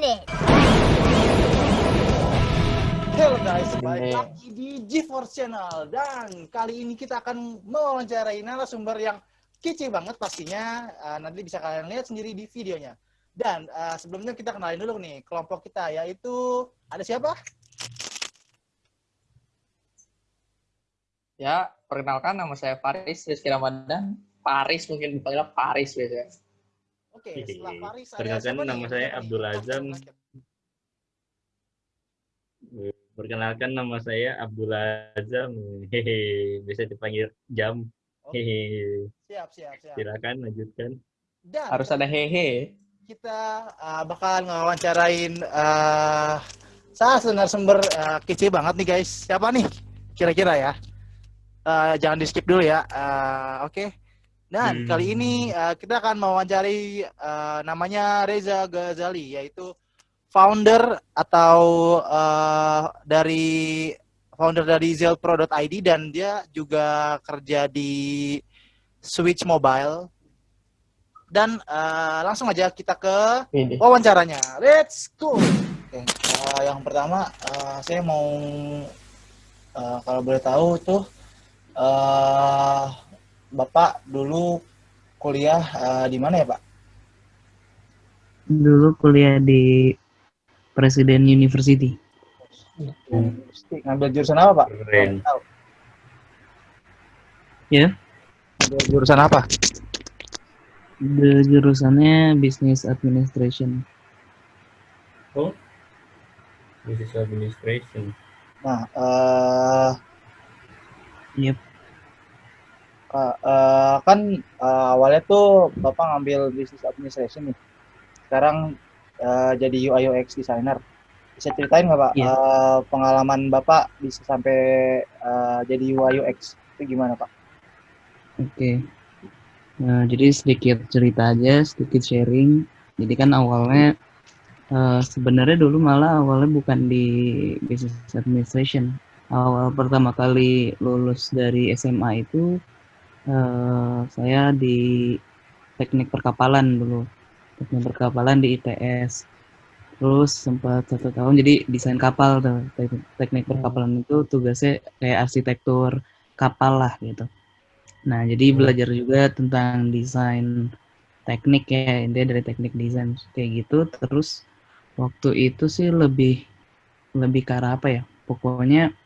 minute. Halo guys, balik lagi di GeForce Channel dan kali ini kita akan mewawancarai narasumber yang kece banget pastinya uh, nanti bisa kalian lihat sendiri di videonya. Dan uh, sebelumnya kita kenalin dulu nih kelompok kita yaitu ada siapa? Ya, perkenalkan nama saya Faris Rizky Ramadan. Paris mungkin dipanggil Paris biasanya. Oke, setelah Faris ada Perkenalkan nama nih? saya? Abdul Azam. Perkenalkan nama saya Abdul Azam. Hehe, bisa dipanggil Jam. Oke, Hehe. siap, siap, siap. Silakan lanjutkan. Dan Harus ada hehe. kita uh, bakal ngewawancarain uh, salah satu narasumber uh, kece banget nih guys. Siapa nih? Kira-kira ya. Uh, jangan di skip dulu ya. Uh, Oke. Dan Hmm. kali ini uh, kita akan mewawancari uh, namanya Reza Ghazali, yaitu founder atau uh, dari founder dari zelpro.id dan dia juga kerja di Switch Mobile. Dan uh, langsung aja kita ke Ini. wawancaranya. Let's go. Oke, uh, yang pertama uh, saya mau uh, kalau boleh tahu tuh uh, Bapak dulu kuliah uh, di mana ya, Pak? Dulu kuliah di Presiden University. Ngambil jurusan apa, Pak? Keren. Tahu. Ya. Ngambil jurusan apa? The jurusannya Business Administration. Oh, Business Administration. Nah, uh, Yep. Uh, uh, kan uh, awalnya tuh Bapak ngambil Business Administration nih. Sekarang uh, jadi UI UX designer. Bisa ceritain nggak Pak Iya. uh, pengalaman Bapak bisa sampai uh, jadi UI UX itu gimana Pak? Oke. Nah, jadi sedikit cerita aja, sedikit sharing. Jadi kan awalnya eh, sebenarnya dulu malah awalnya bukan di Business Administration. Awal pertama kali lulus dari SMA itu eh, saya di Teknik Perkapalan dulu. Teknik Perkapalan di ITS. Terus sempat satu tahun jadi desain kapal tuh. Teknik, teknik perkapalan itu tugasnya kayak arsitektur kapal lah gitu. Nah, jadi belajar juga tentang desain teknik ya, intinya dari teknik desain kayak gitu. Terus waktu itu sih lebih lebih ke arah apa ya? Pokoknya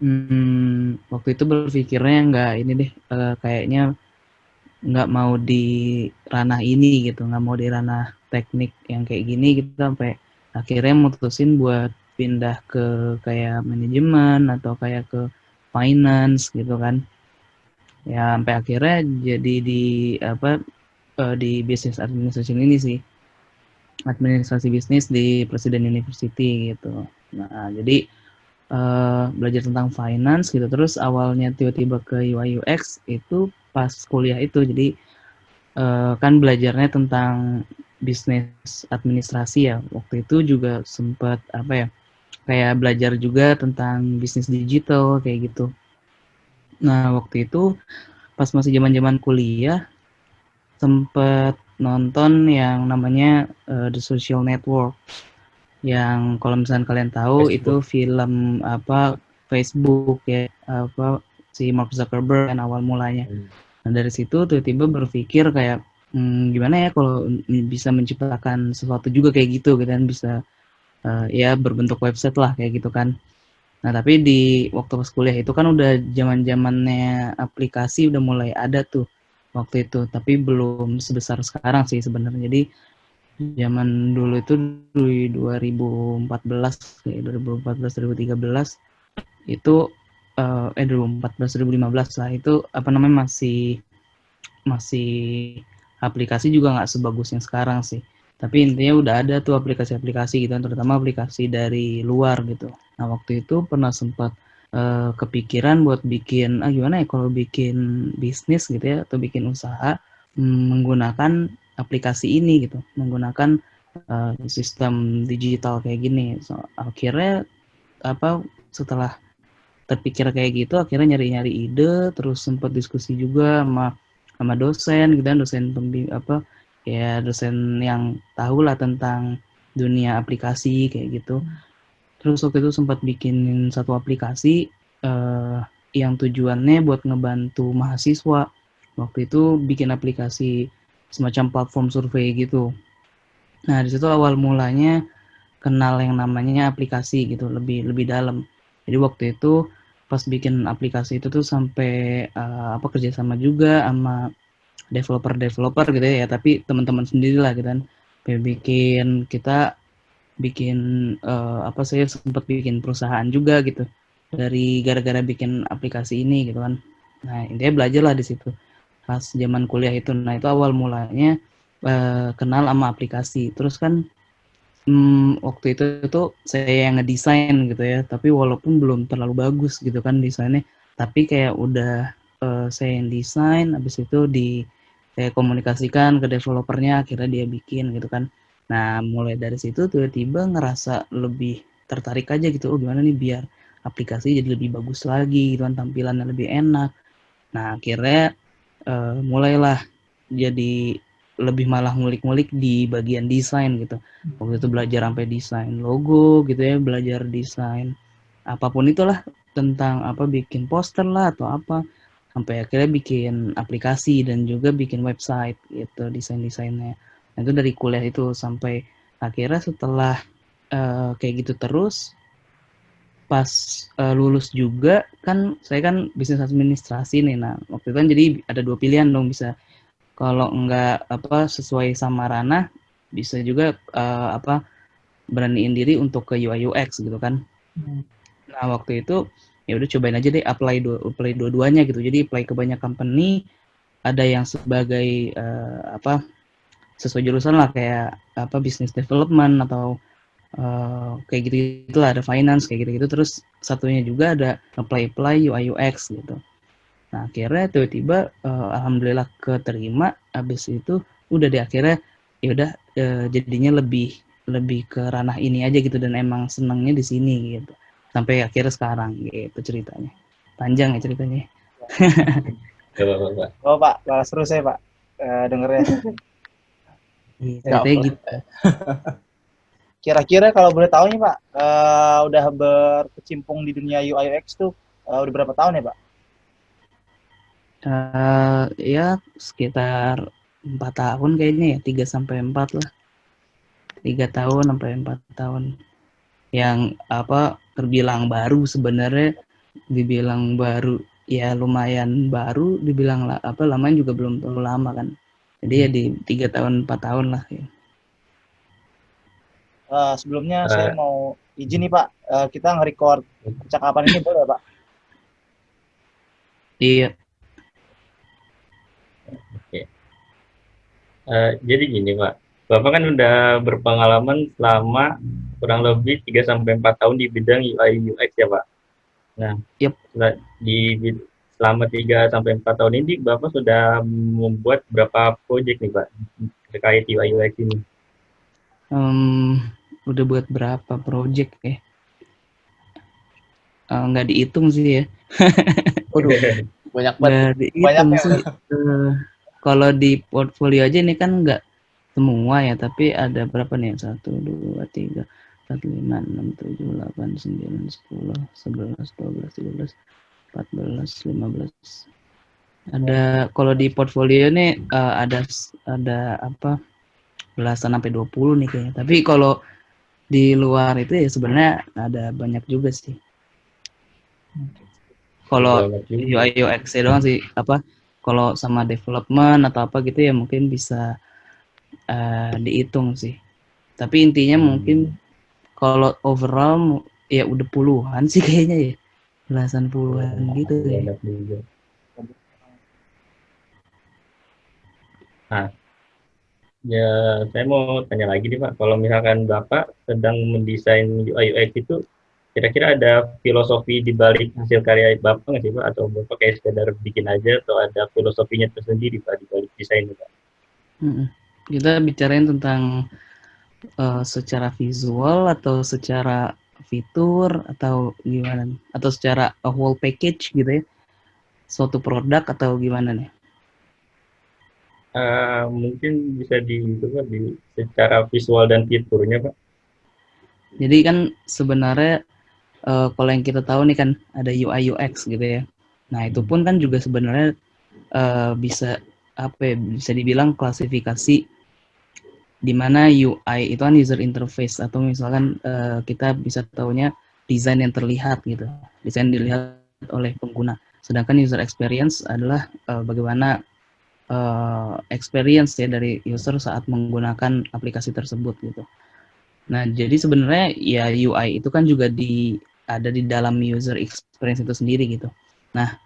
hmm, waktu itu berpikirnya nggak ini deh, eh, kayaknya nggak mau di ranah ini gitu, nggak mau di ranah teknik yang kayak gini gitu sampai akhirnya mutusin buat pindah ke kayak manajemen atau kayak ke finance gitu kan. Ya sampai akhirnya jadi di apa eh, di business administration ini sih. Administrasi bisnis di Presiden University gitu. Nah jadi eh, belajar tentang finance gitu. Terus awalnya tiba-tiba ke UI UX itu pas kuliah itu. Jadi eh, kan belajarnya tentang bisnis administrasi ya. Waktu itu juga sempat apa ya kayak belajar juga tentang bisnis digital kayak gitu. Nah, waktu itu pas masih zaman-zaman kuliah sempet nonton yang namanya eh, The Social Network. Yang kalau misalnya kalian tahu Facebook. itu film apa Facebook ya apa si Mark Zuckerberg kan awal mulanya. Hmm. Nah, dari situ tiba-tiba berpikir kayak "Hmm, gimana ya kalau bisa menciptakan sesuatu juga kayak gitu gitu kan bisa eh, ya berbentuk website lah kayak gitu kan. Nah, tapi di waktu pas kuliah itu kan udah zaman-zamannya aplikasi udah mulai ada tuh waktu itu, tapi belum sebesar sekarang sih sebenarnya. Jadi zaman dulu itu di 2014 kayak 2014 2013 itu eh eh 2014 2015 lah itu apa namanya masih masih aplikasi juga nggak sebagus yang sekarang sih. Tapi intinya udah ada tuh aplikasi-aplikasi gitu, terutama aplikasi dari luar gitu. Nah waktu itu pernah sempat eh, kepikiran buat bikin, ah gimana ya kalau bikin bisnis gitu ya, atau bikin usaha mm, menggunakan aplikasi ini gitu, menggunakan eh, sistem digital kayak gini. So, akhirnya apa setelah terpikir kayak gitu, akhirnya nyari-nyari ide, terus sempat diskusi juga sama sama dosen gitu kan, dosen pembi apa ya dosen yang tahu lah tentang dunia aplikasi kayak gitu. Terus waktu itu sempat bikinin satu aplikasi eh, yang tujuannya buat ngebantu mahasiswa. Waktu itu bikin aplikasi semacam platform survei gitu. Nah, di situ awal mulanya kenal yang namanya aplikasi gitu, lebih lebih dalam. Jadi waktu itu pas bikin aplikasi itu tuh sampai uh, apa kerjasama juga sama developer-developer gitu ya, tapi teman-teman sendiri lah gitu kan. Bikin kita bikin uh, apa saya sempat bikin perusahaan juga gitu dari gara-gara bikin aplikasi ini gitu kan. Nah intinya belajar lah di situ pas zaman kuliah itu. Nah itu awal mulanya uh, kenal sama aplikasi. Terus kan hmm, waktu itu tuh saya yang ngedesain gitu ya. Tapi walaupun belum terlalu bagus gitu kan desainnya. Tapi kayak udah uh, saya yang desain. Habis itu di saya komunikasikan ke developernya. Akhirnya dia bikin gitu kan. Nah mulai dari situ tiba-tiba ngerasa lebih tertarik aja gitu. Oh gimana nih biar aplikasi jadi lebih bagus lagi gitu kan tampilannya lebih enak. Nah akhirnya uh, mulailah jadi lebih malah ngulik-ngulik di bagian desain gitu. Waktu itu belajar sampai desain logo gitu ya, belajar desain apa pun itulah tentang apa bikin poster lah atau apa sampai akhirnya bikin aplikasi dan juga bikin website gitu desain-desainnya. Nah, itu dari kuliah itu sampai akhirnya setelah uh, kayak gitu terus pas uh, lulus juga kan saya kan bisnis administrasi nih. Nah waktu itu kan jadi ada dua pilihan dong bisa kalau enggak apa sesuai sama ranah bisa juga uh, apa beraniin diri untuk ke UI UX gitu kan. Hmm. nah waktu itu ya udah cobain aja deh apply dua apply dua-duanya gitu. Jadi apply ke banyak company ada yang sebagai uh, apa sesuai jurusan lah kayak apa business development atau uh, kayak gitu itulah ada finance kayak gitu gitu terus satunya juga ada apply apply UI UX gitu. Nah akhirnya tiba-tiba uh, alhamdulillah keterima. Habis itu udah di akhirnya ya udah uh, jadinya lebih lebih ke ranah ini aja gitu dan emang senangnya di sini gitu. Sampai akhirnya sekarang gitu ceritanya. Panjang ya ceritanya. Oh pak balas terus ya pak. Uh, dengernya. Iya, ceritanya gitu. Kira-kira kalau boleh tahu nih Pak, uh, udah berkecimpung di dunia UI UX tuh uh, udah berapa tahun ya Pak? Uh, ya sekitar empat tahun kayaknya ya, tiga sampai empat lah. Tiga tahun sampai empat tahun. Yang apa terbilang baru sebenarnya dibilang baru ya lumayan baru dibilang lah apa lamanya juga belum terlalu lama kan jadi ya di tiga tahun empat tahun lah ya uh, sebelumnya uh, saya mau izin nih Pak, uh, kita nge-record percakapan ini boleh Pak? Iya. Oke. Uh, jadi gini Pak, Bapak kan udah berpengalaman selama kurang lebih 3 sampai empat tahun di bidang UI UX ya Pak. Nah, yep. di selama 3 sampai empat tahun ini Bapak sudah membuat berapa proyek nih Pak terkait UI UX ini? Um, udah buat berapa project ya? Uh, nggak dihitung sih ya. Banyak banget. Banyak ya. sih. Uh, kalau di portfolio aja ini kan nggak semua ya tapi ada berapa nih? Satu dua tiga empat lima enam tujuh delapan sembilan sepuluh sebelas dua belas tiga belas empat belas lima belas. Ada kalau di portfolio nih uh, ada ada apa? Belasan sampai 20 nih kayaknya. Tapi kalau di luar itu ya sebenarnya ada banyak juga sih. Kalau UI UX doang sih apa kalau sama development atau apa gitu ya mungkin bisa uh, dihitung sih. Tapi intinya hmm. mungkin kalau overall ya udah puluhan sih kayaknya ya. Belasan puluhan gitu ya. Nah, Ya, saya mau tanya lagi nih Pak, kalau misalkan Bapak sedang mendesain UI UX itu, kira-kira ada filosofi di balik hasil karya Bapak nggak sih Pak? Atau Bapak kayak sekedar bikin aja, atau ada filosofinya tersendiri Pak di balik desain Pak? Hmm. Kita bicarain tentang uh, secara visual atau secara fitur atau gimana? Atau secara whole package gitu ya? Suatu produk atau gimana nih? Uh, mungkin bisa di, di secara visual dan fiturnya pak Jadi kan sebenarnya uh, kalau yang kita tahu nih kan ada UI UX gitu ya. Nah itu pun kan juga sebenarnya uh, bisa apa ya, bisa dibilang klasifikasi di mana UI itu kan user interface atau misalkan uh, kita bisa tahunya desain yang terlihat gitu, desain dilihat oleh pengguna. Sedangkan user experience adalah uh, bagaimana uh, experience ya dari user saat menggunakan aplikasi tersebut gitu. Nah, jadi sebenarnya ya UI itu kan juga di ada di dalam user experience itu sendiri gitu. Nah,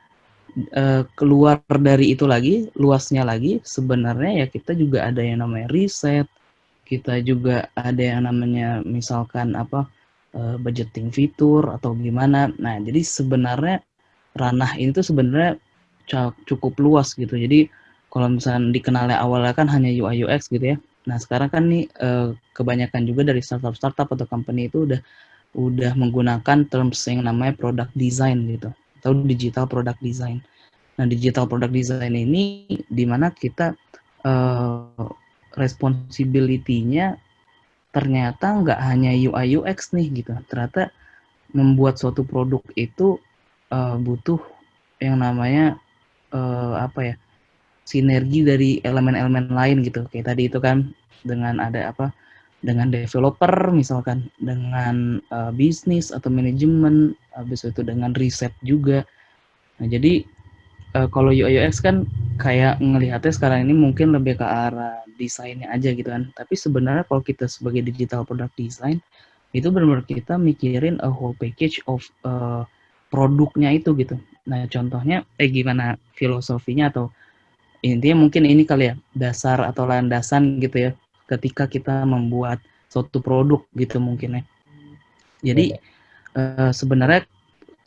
uh, keluar dari itu lagi, luasnya lagi, sebenarnya ya kita juga ada yang namanya riset, kita juga ada yang namanya misalkan apa uh, budgeting fitur atau gimana. Nah, jadi sebenarnya ranah ini tuh sebenarnya cukup luas gitu. Jadi kalau misalnya dikenalnya awalnya kan hanya UI UX gitu ya. Nah, sekarang kan nih uh, kebanyakan juga dari startup-startup atau company itu udah udah menggunakan terms yang namanya product design gitu atau digital product design. Nah, digital product design ini di mana kita uh, responsibility-nya ternyata nggak hanya UI UX nih gitu. Ternyata membuat suatu produk itu uh, butuh yang namanya uh, apa ya sinergi dari elemen-elemen lain gitu. Kayak tadi itu kan dengan ada apa dengan developer misalkan dengan uh, bisnis atau manajemen habis itu dengan riset juga. Nah jadi uh, kalau UI UX kan kayak ngelihatnya sekarang ini mungkin lebih ke arah desainnya aja gitu kan. Tapi sebenarnya kalau kita sebagai digital product design itu benar-benar kita mikirin a whole package of uh, produknya itu gitu. Nah contohnya eh gimana filosofinya atau intinya mungkin ini kali ya dasar atau landasan gitu ya ketika kita membuat suatu produk gitu mungkin ya. Jadi uh, sebenarnya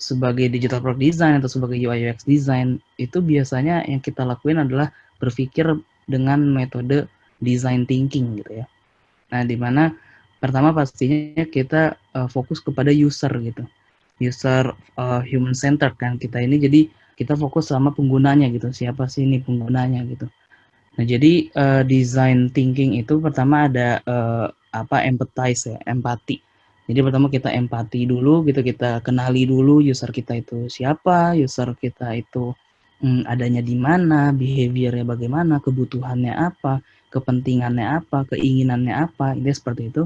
sebagai digital product design atau sebagai UI UX design itu biasanya yang kita lakuin adalah berpikir dengan metode design thinking gitu ya. Nah, di mana pertama pastinya kita uh, fokus kepada user gitu. User uh, human centered kan kita ini jadi kita fokus sama penggunanya gitu. Siapa sih ini penggunanya gitu. Nah, jadi uh, design thinking itu pertama ada uh, apa empathize ya, empati. Jadi pertama kita empati dulu gitu, kita kenali dulu user kita itu siapa, user kita itu hmm, adanya di mana, behaviornya bagaimana, kebutuhannya apa, kepentingannya apa, keinginannya apa, ini seperti itu.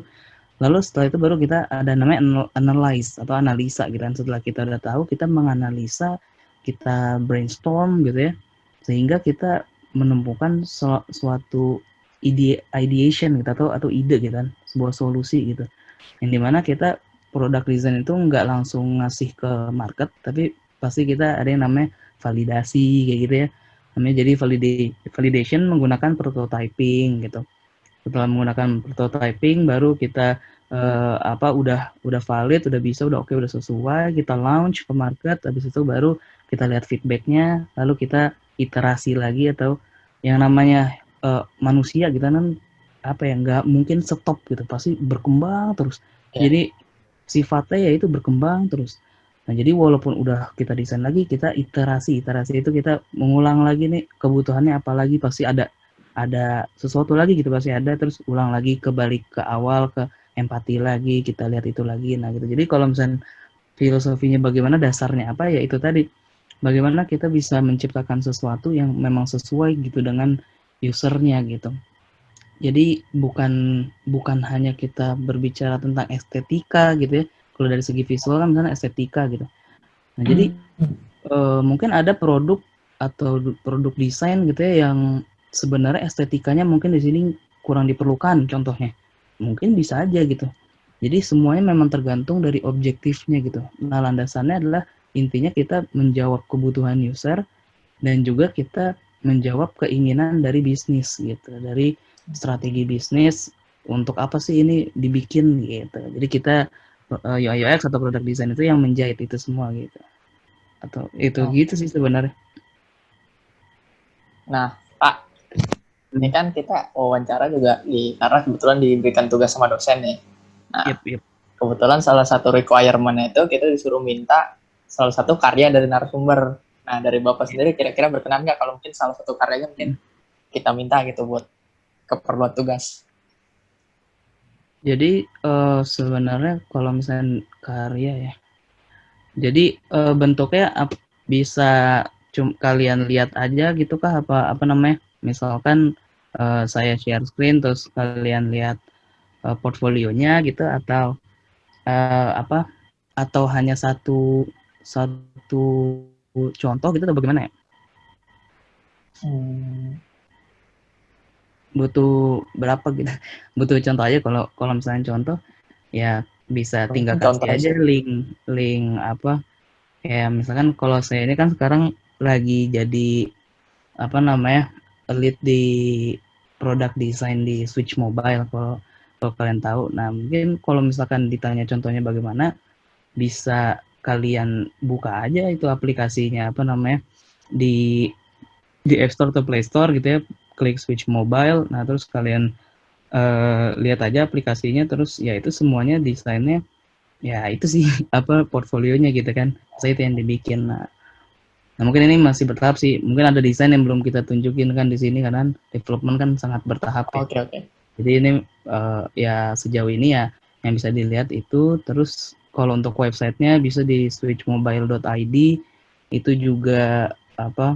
Lalu setelah itu baru kita ada namanya analyze atau analisa gitu kan. Setelah kita udah tahu, kita menganalisa, kita brainstorm gitu ya. Sehingga kita menemukan suatu ide ideation gitu atau atau ide gitu kan sebuah solusi gitu yang di mana kita produk design itu nggak langsung ngasih ke market tapi pasti kita ada yang namanya validasi kayak gitu ya namanya jadi validate validation menggunakan prototyping gitu setelah menggunakan prototyping baru kita uh, apa udah udah valid udah bisa udah oke okay, udah sesuai kita launch ke market habis itu baru kita lihat feedbacknya lalu kita iterasi lagi atau yang namanya uh, manusia gitu kan apa ya nggak mungkin stop gitu pasti berkembang terus ya. jadi sifatnya ya itu berkembang terus nah jadi walaupun udah kita desain lagi kita iterasi iterasi itu kita mengulang lagi nih kebutuhannya apalagi pasti ada ada sesuatu lagi gitu pasti ada terus ulang lagi kebalik ke awal ke empati lagi kita lihat itu lagi nah gitu jadi kalau misalnya filosofinya bagaimana dasarnya apa ya itu tadi bagaimana kita bisa menciptakan sesuatu yang memang sesuai gitu dengan usernya gitu. Jadi bukan bukan hanya kita berbicara tentang estetika gitu ya. Kalau dari segi visual kan misalnya estetika gitu. Nah, hmm. jadi uh, mungkin ada produk atau produk desain gitu ya yang sebenarnya estetikanya mungkin di sini kurang diperlukan contohnya. Mungkin bisa aja gitu. Jadi semuanya memang tergantung dari objektifnya gitu. Nah, landasannya adalah intinya kita menjawab kebutuhan user dan juga kita menjawab keinginan dari bisnis gitu dari strategi bisnis untuk apa sih ini dibikin gitu jadi kita uh, eh, UI UX atau produk design itu yang menjahit itu semua gitu atau itu oh. gitu sih sebenarnya nah ini kan kita wawancara juga di karena kebetulan diberikan tugas sama dosen nih nah yep, yep. kebetulan salah satu requirement itu kita disuruh minta salah satu karya dari narasumber. Nah, dari Bapak sendiri kira-kira berkenan nggak kalau mungkin salah satu karyanya mungkin kita minta gitu buat keperluan tugas? Jadi uh, sebenarnya kalau misalnya karya ya, jadi uh, bentuknya bisa cum kalian lihat aja gitu kah apa apa namanya? Misalkan uh, saya share screen terus kalian lihat uh, portfolionya gitu atau uh, apa? Atau hanya satu satu contoh gitu atau bagaimana ya? Hmm butuh berapa gitu butuh contoh aja kalau kalau misalnya contoh ya bisa tinggal contoh kasih aja link link apa ya misalkan kalau saya ini kan sekarang lagi jadi apa namanya lead di produk desain di Switch Mobile kalau kalau kalian tahu. Nah mungkin kalau misalkan ditanya contohnya bagaimana bisa kalian buka aja itu aplikasinya apa namanya di di App Store atau Play Store gitu ya. Klik switch mobile nah terus kalian uh, lihat aja aplikasinya terus ya itu semuanya desainnya ya itu sih apa portfolionya gitu kan. Saya itu yang dibikin nah, nah mungkin ini masih bertahap sih mungkin ada desain yang belum kita tunjukin kan di sini karena development kan sangat bertahap ya. oke okay, oke okay. jadi ini uh, ya sejauh ini ya yang bisa dilihat itu terus kalau untuk websitenya bisa di switchmobile.id itu juga apa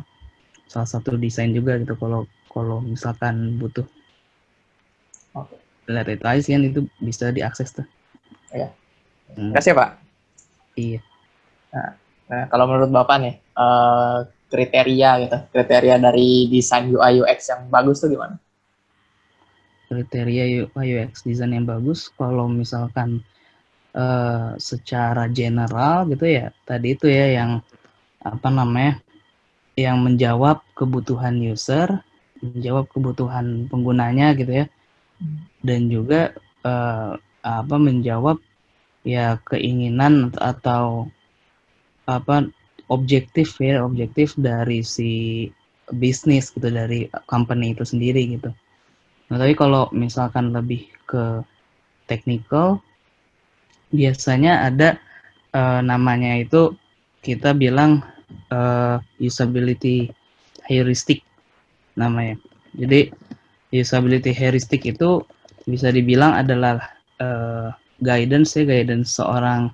salah satu desain juga gitu kalau kalau misalkan butuh Oke. Okay. Lihat kan itu bisa diakses tuh. Ya. Hmm. Kasih Pak. Iya. Nah, nah, kalau menurut Bapak nih, uh, kriteria gitu, kriteria dari desain UI UX yang bagus tuh gimana? Kriteria UI UX desain yang bagus, kalau misalkan uh, secara general gitu ya, tadi itu ya yang apa namanya, yang menjawab kebutuhan user, menjawab kebutuhan penggunanya gitu ya dan juga uh, apa menjawab ya keinginan atau apa objektif ya objektif dari si bisnis gitu dari company itu sendiri gitu. Nah tapi kalau misalkan lebih ke technical biasanya ada uh, namanya itu kita bilang uh, usability heuristic namanya. Jadi usability heuristic itu bisa dibilang adalah uh, guidance ya guidance seorang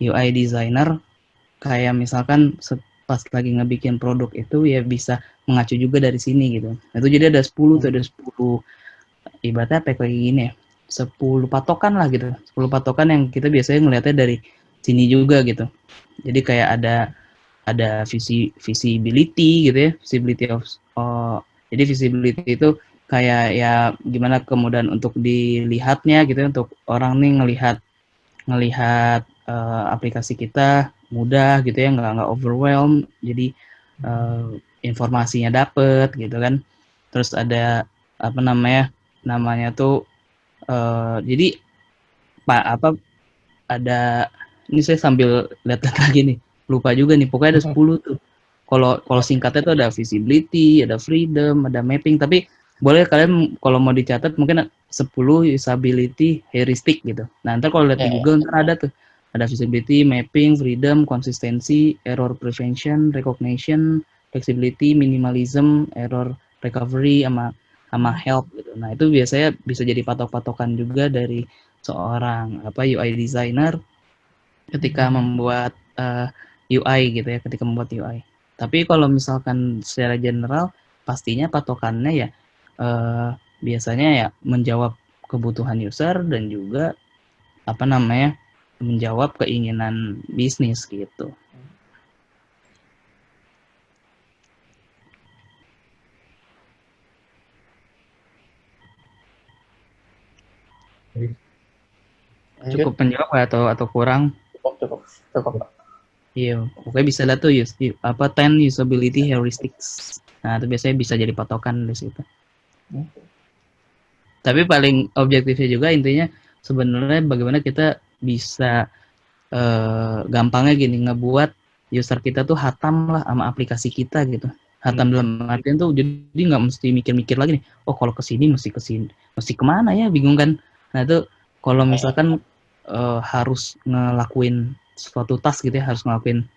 UI designer kayak misalkan pas lagi ngebikin produk itu ya bisa mengacu juga dari sini gitu. Nah, itu jadi ada 10 tuh ada 10 ibaratnya apa kayak gini ya. 10 patokan lah gitu. 10 patokan yang kita biasanya ngelihatnya dari sini juga gitu. Jadi kayak ada ada visi visibility gitu ya, visibility of uh, jadi visibility itu kayak ya gimana kemudian untuk dilihatnya gitu ya, untuk orang nih ngelihat ngelihat uh, aplikasi kita mudah gitu ya nggak nggak overwhelm. Jadi uh, informasinya dapet gitu kan. Terus ada apa namanya namanya tuh uh, jadi pak apa ada ini saya sambil lihat lagi nih lupa juga nih pokoknya ada 10 tuh. Kalau kalau singkatnya itu ada visibility, ada freedom, ada mapping, tapi boleh kalian kalau mau dicatat mungkin 10 usability heuristic gitu. Nah, ntar kalau lihat yeah. di Google ntar ada tuh ada visibility, mapping, freedom, konsistensi, error prevention, recognition, flexibility, minimalism, error recovery sama sama help gitu. Nah, itu biasanya bisa jadi patok-patokan juga dari seorang apa UI designer ketika membuat uh, eh, UI gitu ya, ketika membuat UI. Tapi kalau misalkan secara general, pastinya patokannya ya eh, biasanya ya menjawab kebutuhan user dan juga apa namanya menjawab keinginan bisnis gitu. Cukup menjawab atau atau kurang? Cukup cukup cukup. Iya, pokoknya bisa lihat tuh use, apa 10 usability heuristics. Nah, itu biasanya bisa jadi patokan di situ. Hmm. Tapi paling objektifnya juga intinya sebenarnya bagaimana kita bisa uh, gampangnya gini ngebuat user kita tuh hatam lah sama aplikasi kita gitu. Hatam hmm. dalam artian tuh jadi nggak mesti mikir-mikir lagi nih. Oh kalau ke sini mesti ke sini, mesti ke mana ya? Bingung kan? Nah itu kalau misalkan uh, harus ngelakuin suatu task gitu ya harus ngelakuin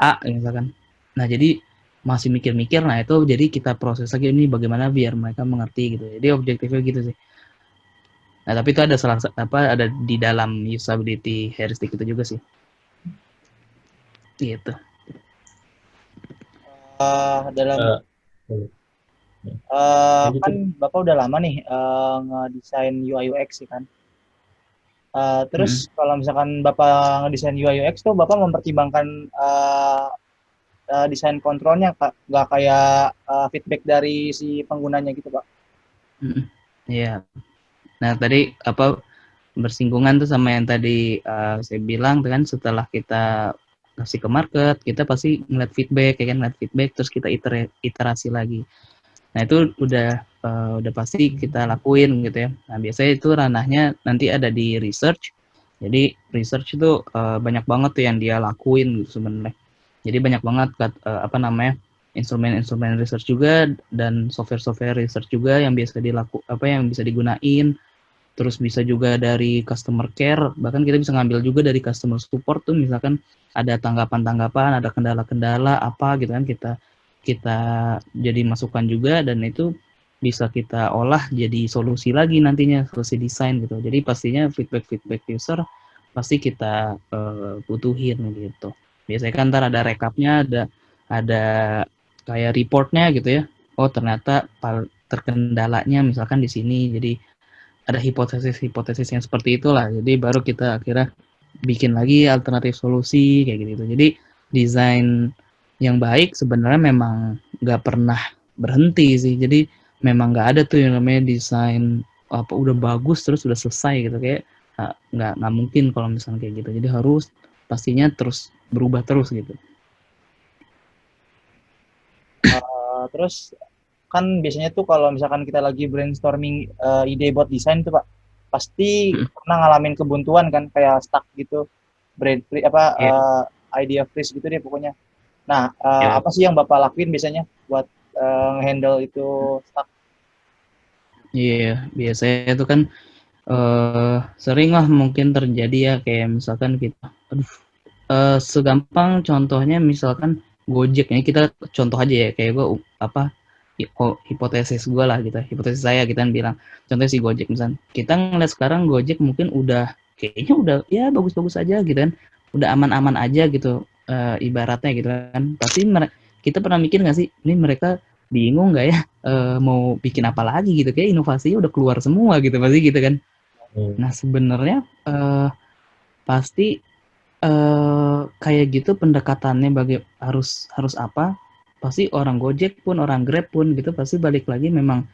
A misalkan. Nah jadi masih mikir-mikir, nah itu jadi kita proses lagi ini bagaimana biar mereka mengerti gitu. Jadi objektifnya gitu sih. Nah, tapi itu ada salah apa ada di dalam usability heuristic itu juga sih. Gitu. Uh, dalam uh, uh, kan Bapak udah lama nih uh, ngedesain UI UX sih kan. Uh, terus hmm. kalau misalkan Bapak ngedesain UI UX tuh Bapak mempertimbangkan uh, uh, desain kontrolnya nggak kayak uh, feedback dari si penggunanya gitu, Pak? Iya. Yeah. Nah, tadi apa bersinggungan tuh sama yang tadi uh, saya bilang kan setelah kita kasih ke market, kita pasti ngeliat feedback, ya kan ngeliat feedback, terus kita iter iterasi lagi. Nah itu udah uh, udah pasti kita lakuin gitu ya. Nah biasanya itu ranahnya nanti ada di research. Jadi research itu uh, banyak banget tuh yang dia lakuin gitu sebenarnya. Jadi banyak banget uh, apa namanya instrumen-instrumen research juga dan software-software research juga yang biasa dilaku apa yang bisa digunain. Terus bisa juga dari customer care bahkan kita bisa ngambil juga dari customer support tuh misalkan ada tanggapan-tanggapan ada kendala-kendala apa gitu kan kita kita jadi masukan juga dan itu bisa kita olah jadi solusi lagi nantinya solusi desain gitu. Jadi pastinya feedback feedback user pasti kita uh, butuhin gitu. Biasanya kan ntar ada rekapnya ada ada kayak reportnya gitu ya oh ternyata terkendalanya misalkan di sini jadi ada hipotesis-hipotesis yang seperti itulah. Jadi baru kita akhirnya bikin lagi alternatif solusi kayak gitu. Jadi desain yang baik sebenarnya memang nggak pernah berhenti sih. Jadi memang nggak ada tuh yang namanya desain apa udah bagus terus udah selesai gitu kayak nggak nggak mungkin kalau misalnya kayak gitu. Jadi harus pastinya terus berubah terus gitu. Uh, terus kan biasanya tuh kalau misalkan kita lagi brainstorming uh, ide buat desain tuh pak pasti hmm. pernah ngalamin kebuntuan kan kayak stuck gitu brain free apa yeah. Iya. uh, idea freeze gitu deh pokoknya nah uh, yeah. apa sih yang bapak lakuin biasanya buat uh, handle itu stuck Iya, yeah, biasanya itu kan uh, sering lah mungkin terjadi ya kayak misalkan kita, aduh, uh, segampang contohnya misalkan Gojek. Ini kita contoh aja ya kayak gue apa hipotesis gue lah gitu hipotesis saya kita gitu bilang. Contohnya si Gojek misal kita ngeliat sekarang Gojek mungkin udah kayaknya udah ya bagus-bagus aja gitu kan. Udah aman-aman aja gitu uh, ibaratnya gitu kan. Pasti kita pernah mikir nggak sih ini mereka bingung nggak ya uh, mau bikin apa lagi gitu. Kayak inovasinya udah keluar semua gitu pasti gitu kan. Hmm. nah sebenarnya uh, pasti uh, kayak gitu pendekatannya bagi harus harus apa? Pasti orang Gojek pun orang Grab pun gitu pasti balik lagi memang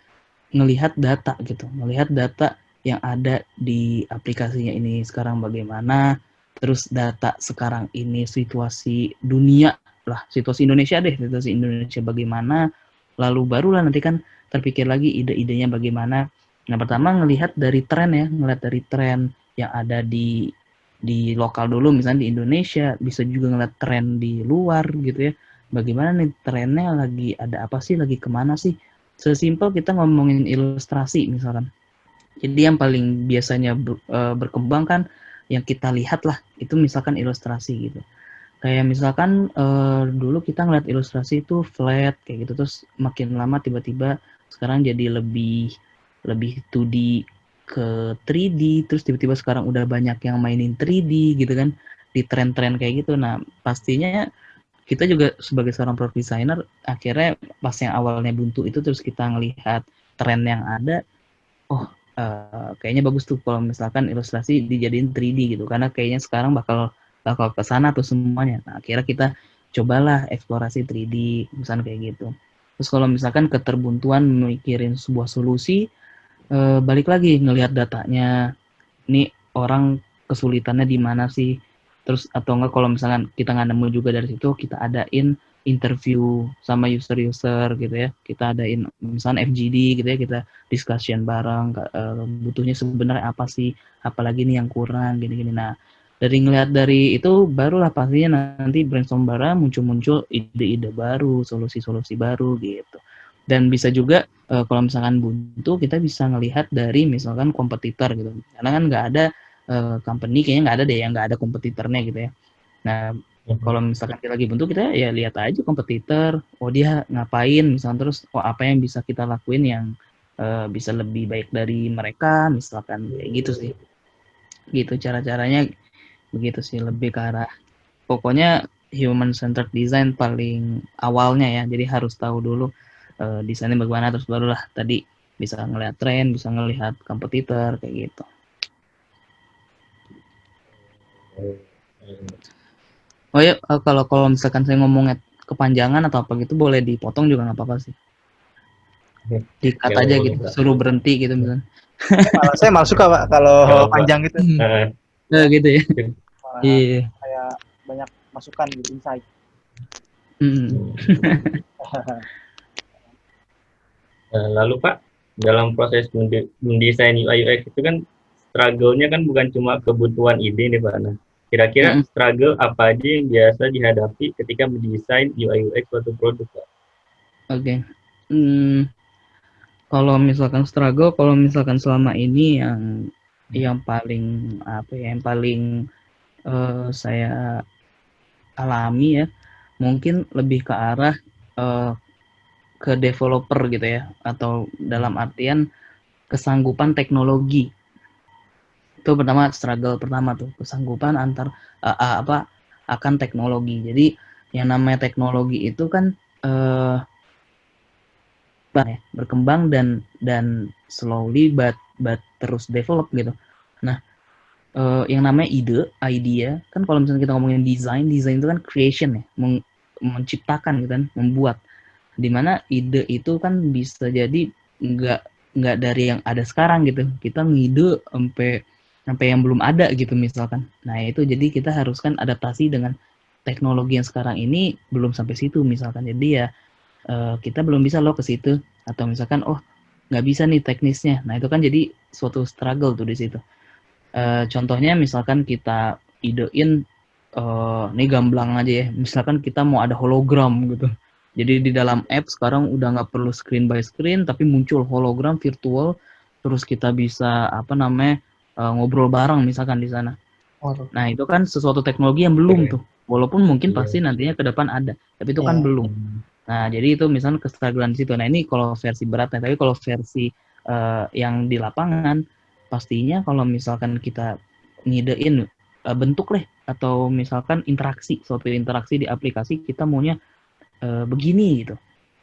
ngelihat data gitu. Melihat data yang ada di aplikasinya ini sekarang bagaimana terus data sekarang ini situasi dunia lah situasi Indonesia deh situasi Indonesia bagaimana lalu barulah nanti kan terpikir lagi ide-idenya bagaimana. Nah pertama ngelihat dari tren ya ngelihat dari tren yang ada di di lokal dulu misalnya di Indonesia bisa juga ngeliat tren di luar gitu ya. Bagaimana nih trennya lagi ada apa sih lagi ke mana sih? Sesimpel kita ngomongin ilustrasi misalkan. Jadi yang paling biasanya uh, berkembang kan yang kita lihat lah itu misalkan ilustrasi gitu. Kayak misalkan uh, dulu kita ngeliat ilustrasi itu flat kayak gitu. Terus makin lama tiba-tiba sekarang jadi lebih lebih 2D ke 3D terus tiba-tiba sekarang udah banyak yang mainin 3D gitu kan di tren-tren kayak gitu. Nah pastinya kita juga sebagai seorang product designer akhirnya pas yang awalnya buntu itu terus kita ngelihat tren yang ada oh uh, kayaknya bagus tuh kalau misalkan ilustrasi dijadiin 3D gitu. Karena kayaknya sekarang bakal bakal ke sana tuh semuanya. Nah akhirnya kita cobalah eksplorasi 3D misalnya kayak gitu. Terus kalau misalkan keterbuntuan mikirin sebuah solusi uh, balik lagi ngelihat datanya. Ini orang kesulitannya di mana sih? Terus atau enggak kalau misalkan kita nggak nemu juga dari situ kita adain interview sama user-user gitu ya. Kita adain misalnya FGD gitu ya kita discussion bareng uh, butuhnya sebenarnya apa sih? Apalagi nih yang kurang gini-gini. Nah dari ngelihat dari itu barulah pastinya nanti brainstorm bareng muncul-muncul ide-ide baru solusi-solusi baru gitu dan bisa juga uh, kalau misalkan buntu kita bisa ngelihat dari misalkan kompetitor gitu. Karena kan nggak ada uh, company kayaknya nggak ada deh yang nggak ada kompetitornya gitu ya. Nah hmm. kalau misalkan kita lagi bentuk kita ya lihat aja kompetitor, oh dia ngapain? Misalnya terus oh apa yang bisa kita lakuin yang uh, bisa lebih baik dari mereka? Misalkan kayak gitu sih. Gitu cara-caranya. Begitu sih lebih ke arah pokoknya human centered design paling awalnya ya. Jadi harus tahu dulu uh, desainnya bagaimana terus barulah tadi bisa ngelihat tren bisa ngelihat kompetitor kayak gitu. Oh ya kalau kalau misalkan saya ngomongnya kepanjangan atau apa gitu boleh dipotong juga nggak apa-apa sih. Dikat aja gitu suruh berhenti gitu misalnya. Kalau saya malah suka pak kalau panjang gitu. Nah, gitu ya. Iya. kayak banyak masukan gitu insight hmm. lalu pak dalam proses mendesain UI UX itu kan struggle-nya kan bukan cuma kebutuhan ide nih Pak. Nah, kira-kira mm. struggle apa aja yang biasa dihadapi ketika mendesain UI UX suatu produk Pak? Oke. Okay. Hmm, kalau misalkan struggle, kalau misalkan selama ini yang yang paling apa ya, yang paling uh, saya alami ya, mungkin lebih ke arah uh, ke developer gitu ya atau dalam artian kesanggupan teknologi. Itu pertama struggle pertama tuh kesanggupan antar uh, uh, apa akan teknologi. Jadi yang namanya teknologi itu kan uh, berkembang dan dan slowly but but terus develop gitu. Nah uh, yang namanya ide idea kan kalau misalnya kita ngomongin desain desain itu kan creation ya menciptakan gitu kan membuat di mana ide itu kan bisa jadi nggak nggak dari yang ada sekarang gitu. Kita ngide sampai sampai yang belum ada gitu misalkan. Nah itu jadi kita harus kan adaptasi dengan teknologi yang sekarang ini belum sampai situ misalkan. Jadi ya uh, kita belum bisa loh ke situ. Atau misalkan oh nggak bisa nih teknisnya. Nah itu kan jadi suatu struggle tuh di situ. Uh, contohnya misalkan kita idein uh, ini gamblang aja ya. Misalkan kita mau ada hologram gitu jadi di dalam app sekarang udah nggak perlu screen by screen, tapi muncul hologram virtual, terus kita bisa apa namanya uh, ngobrol bareng misalkan di sana. Nah itu kan sesuatu teknologi yang belum tuh, walaupun mungkin yeah. pasti nantinya ke depan ada, tapi itu yeah. kan iya. belum. Nah jadi itu misalnya kestrugglean situ. Nah ini kalau versi beratnya, tapi kalau versi uh, yang di lapangan, pastinya kalau misalkan kita ngidein uh, bentuk deh atau misalkan interaksi suatu interaksi di aplikasi kita maunya uh, begini gitu.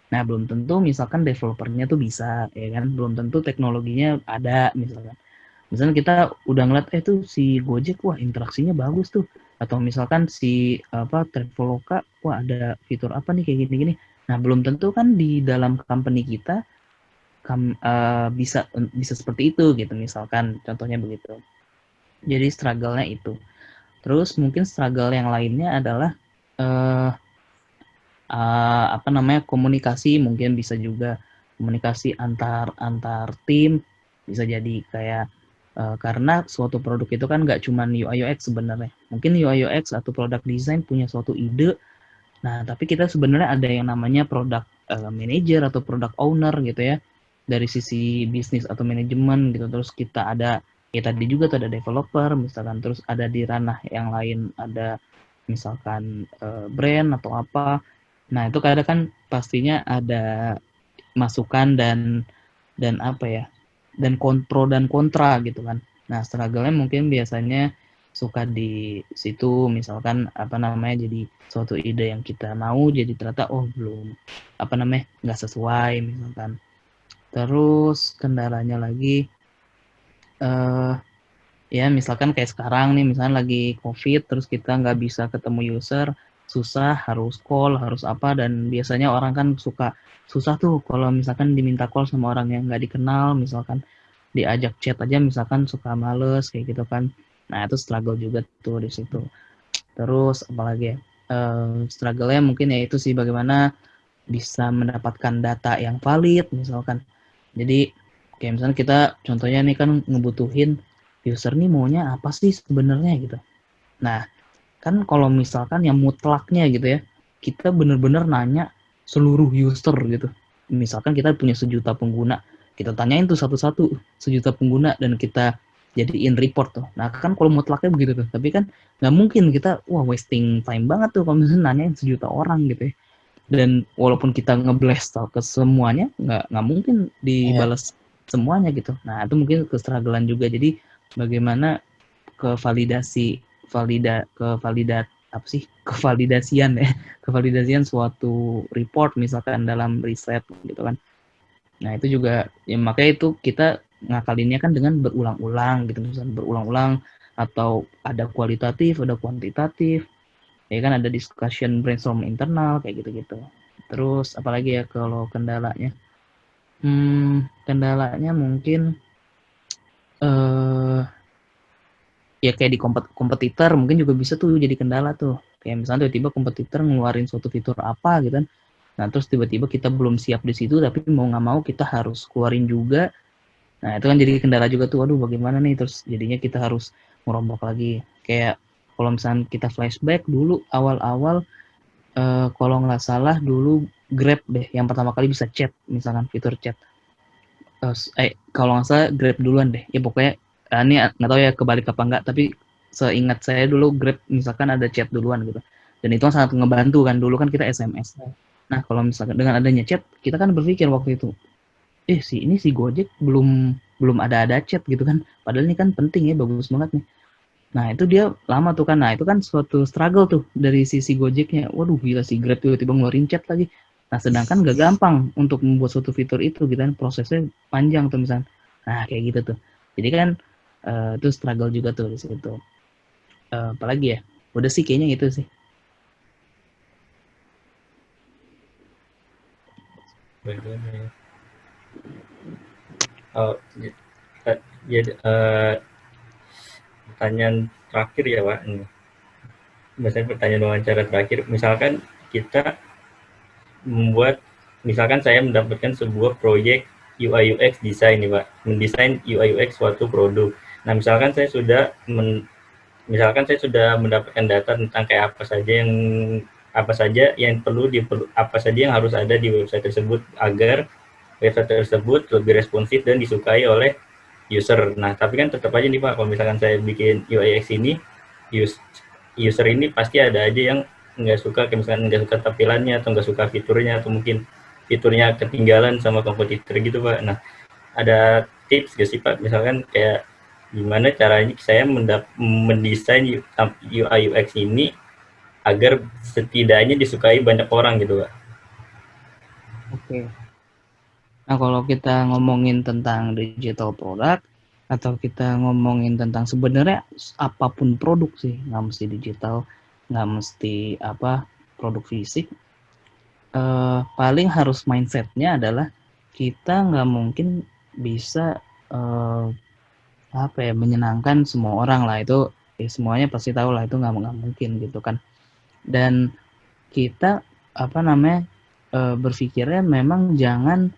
Nah, belum tentu misalkan developernya tuh bisa, ya kan? Belum tentu teknologinya ada, misalkan. Misalnya kita udah ngeliat, eh tuh si Gojek, wah interaksinya bagus tuh. Atau misalkan si apa Traveloka, wah ada fitur apa nih kayak gini-gini. Nah, belum tentu kan di dalam company kita kam, uh, bisa bisa seperti itu gitu, misalkan contohnya begitu. Jadi struggle-nya itu. Terus mungkin struggle yang lainnya adalah uh, uh, apa namanya komunikasi mungkin bisa juga komunikasi antar antar tim bisa jadi kayak uh, karena suatu produk itu kan nggak cuma UI UX sebenarnya. Mungkin UI UX atau produk design punya suatu ide. Nah tapi kita sebenarnya ada yang namanya produk uh, manager atau produk owner gitu ya. Dari sisi bisnis atau manajemen gitu. Terus kita ada ya tadi juga tuh ada developer misalkan terus ada di ranah yang lain ada misalkan uh, brand atau apa Nah, itu kadang kan pastinya ada masukan dan dan apa ya? dan kontro dan kontra gitu kan. Nah, struggle-nya mungkin biasanya suka di situ misalkan apa namanya jadi suatu ide yang kita mau jadi ternyata oh belum apa namanya nggak sesuai misalkan terus kendalanya lagi uh, ya misalkan kayak sekarang nih misalnya lagi covid terus kita nggak bisa ketemu user susah harus call harus apa dan biasanya orang kan suka susah tuh kalau misalkan diminta call sama orang yang nggak dikenal misalkan diajak chat aja misalkan suka males kayak gitu kan. Nah itu struggle juga tuh di situ. Terus apalagi uh, struggle-nya mungkin ya itu sih bagaimana bisa mendapatkan data yang valid misalkan. Jadi kayak misalnya kita contohnya nih kan ngebutuhin user nih maunya apa sih sebenarnya gitu. Nah kan kalau misalkan yang mutlaknya gitu ya kita bener-bener nanya seluruh user gitu. Misalkan kita punya sejuta pengguna kita tanyain tuh satu-satu sejuta pengguna dan kita jadiin report tuh. Nah kan kalau mutlaknya begitu tuh. Tapi kan nggak mungkin kita wah wasting time banget tuh kalau misalnya nanyain sejuta orang gitu ya. Dan walaupun kita ngeblast ke semuanya nggak nggak mungkin dibalas yeah. semuanya gitu. Nah itu mungkin kestrugglean juga. Jadi bagaimana kevalidasi valida kevalidat apa sih? Kevalidasian ya. Kevalidasian suatu report misalkan dalam riset gitu kan. Nah itu juga ya makanya itu kita ngakalinnya kan dengan berulang-ulang gitu. Misalnya berulang-ulang atau ada kualitatif ada kuantitatif. Ya kan ada discussion brainstorm internal kayak gitu-gitu. Terus apalagi ya kalau kendalanya? Hmm, kendalanya mungkin eh ya kayak di kompet kompetitor mungkin juga bisa tuh jadi kendala tuh. Kayak misalnya tiba-tiba kompetitor ngeluarin suatu fitur apa gitu kan. Nah terus tiba-tiba kita belum siap di situ tapi mau nggak mau kita harus keluarin juga. Nah itu kan jadi kendala juga tuh waduh bagaimana nih? Terus jadinya kita harus merombak lagi. Kayak kalau misalnya kita flashback dulu awal-awal uh, kalau nggak salah dulu Grab deh yang pertama kali bisa chat misalkan fitur chat. Uh, eh kalau nggak salah Grab duluan deh. Ya pokoknya uh, ini nggak tahu ya kebalik apa enggak tapi seingat saya dulu Grab misalkan ada chat duluan gitu dan itu sangat ngebantu kan dulu kan kita SMS nah kalau misalkan dengan adanya chat kita kan berpikir waktu itu eh si ini si Gojek belum belum ada ada chat gitu kan padahal ini kan penting ya bagus banget nih Nah itu dia lama tuh kan, nah itu kan suatu struggle tuh dari sisi Gojeknya. Waduh gila si Grab tiba-tiba ngeluarin chat lagi. Nah sedangkan gak gampang untuk membuat suatu fitur itu gitu kan, prosesnya panjang tuh misalnya. Nah kayak gitu tuh. Jadi kan uh, itu struggle juga tuh di situ. Uh, apalagi ya, udah sih kayaknya itu sih. Oh, ya, uh, pertanyaan terakhir ya Pak. Ini. Biasanya pertanyaan wawancara terakhir. Misalkan kita membuat, misalkan saya mendapatkan sebuah proyek UI UX desain nih Pak, mendesain UI UX suatu produk. Nah misalkan saya sudah men, misalkan saya sudah mendapatkan data tentang kayak apa saja yang apa saja yang perlu di apa saja yang harus ada di website tersebut agar website tersebut lebih responsif dan disukai oleh user. Nah, tapi kan tetap aja nih Pak, kalau misalkan saya bikin UX ini, user ini pasti ada aja yang nggak suka, misalkan nggak suka tampilannya, atau nggak suka fiturnya, atau mungkin fiturnya ketinggalan sama kompetitor gitu Pak. Nah, ada tips gak sih Pak, misalkan kayak gimana caranya saya mendesain UI UX ini agar setidaknya disukai banyak orang gitu Pak. Oke. Nah, kalau kita ngomongin tentang digital product atau kita ngomongin tentang sebenarnya apa pun produk sih, nggak mesti digital, nggak mesti apa produk fisik. Uh, paling harus mindsetnya adalah kita nggak mungkin bisa uh, apa ya menyenangkan semua orang lah. Itu ya semuanya pasti tahu lah itu nggak mungkin gitu kan. Dan kita apa namanya uh, berpikirnya memang jangan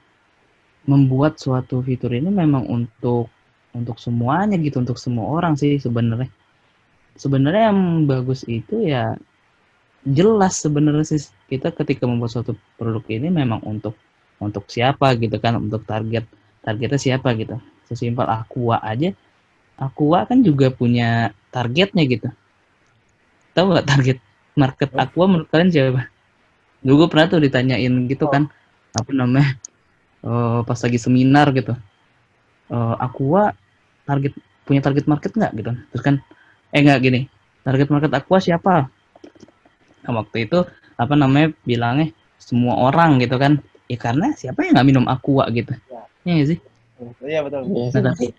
membuat suatu fitur ini memang untuk untuk semuanya gitu untuk semua orang sih sebenarnya. Sebenarnya yang bagus itu ya jelas sebenarnya sih kita ketika membuat suatu produk ini memang untuk untuk siapa gitu kan untuk target targetnya siapa gitu sesimpel Aqua aja. Aqua kan juga punya targetnya gitu. Tahu nggak target market Aqua menurut kalian siapa? Dulu pernah tuh ditanyain gitu kan apa namanya uh, pas lagi seminar gitu. Uh, Aqua target punya target market nggak gitu? Terus kan eh nggak gini target market Aqua siapa? Nah, waktu itu apa namanya bilangnya semua orang gitu kan ya karena siapa yang nggak minum Aqua gitu? Ya, ya sih iya betul. Nah, tapi,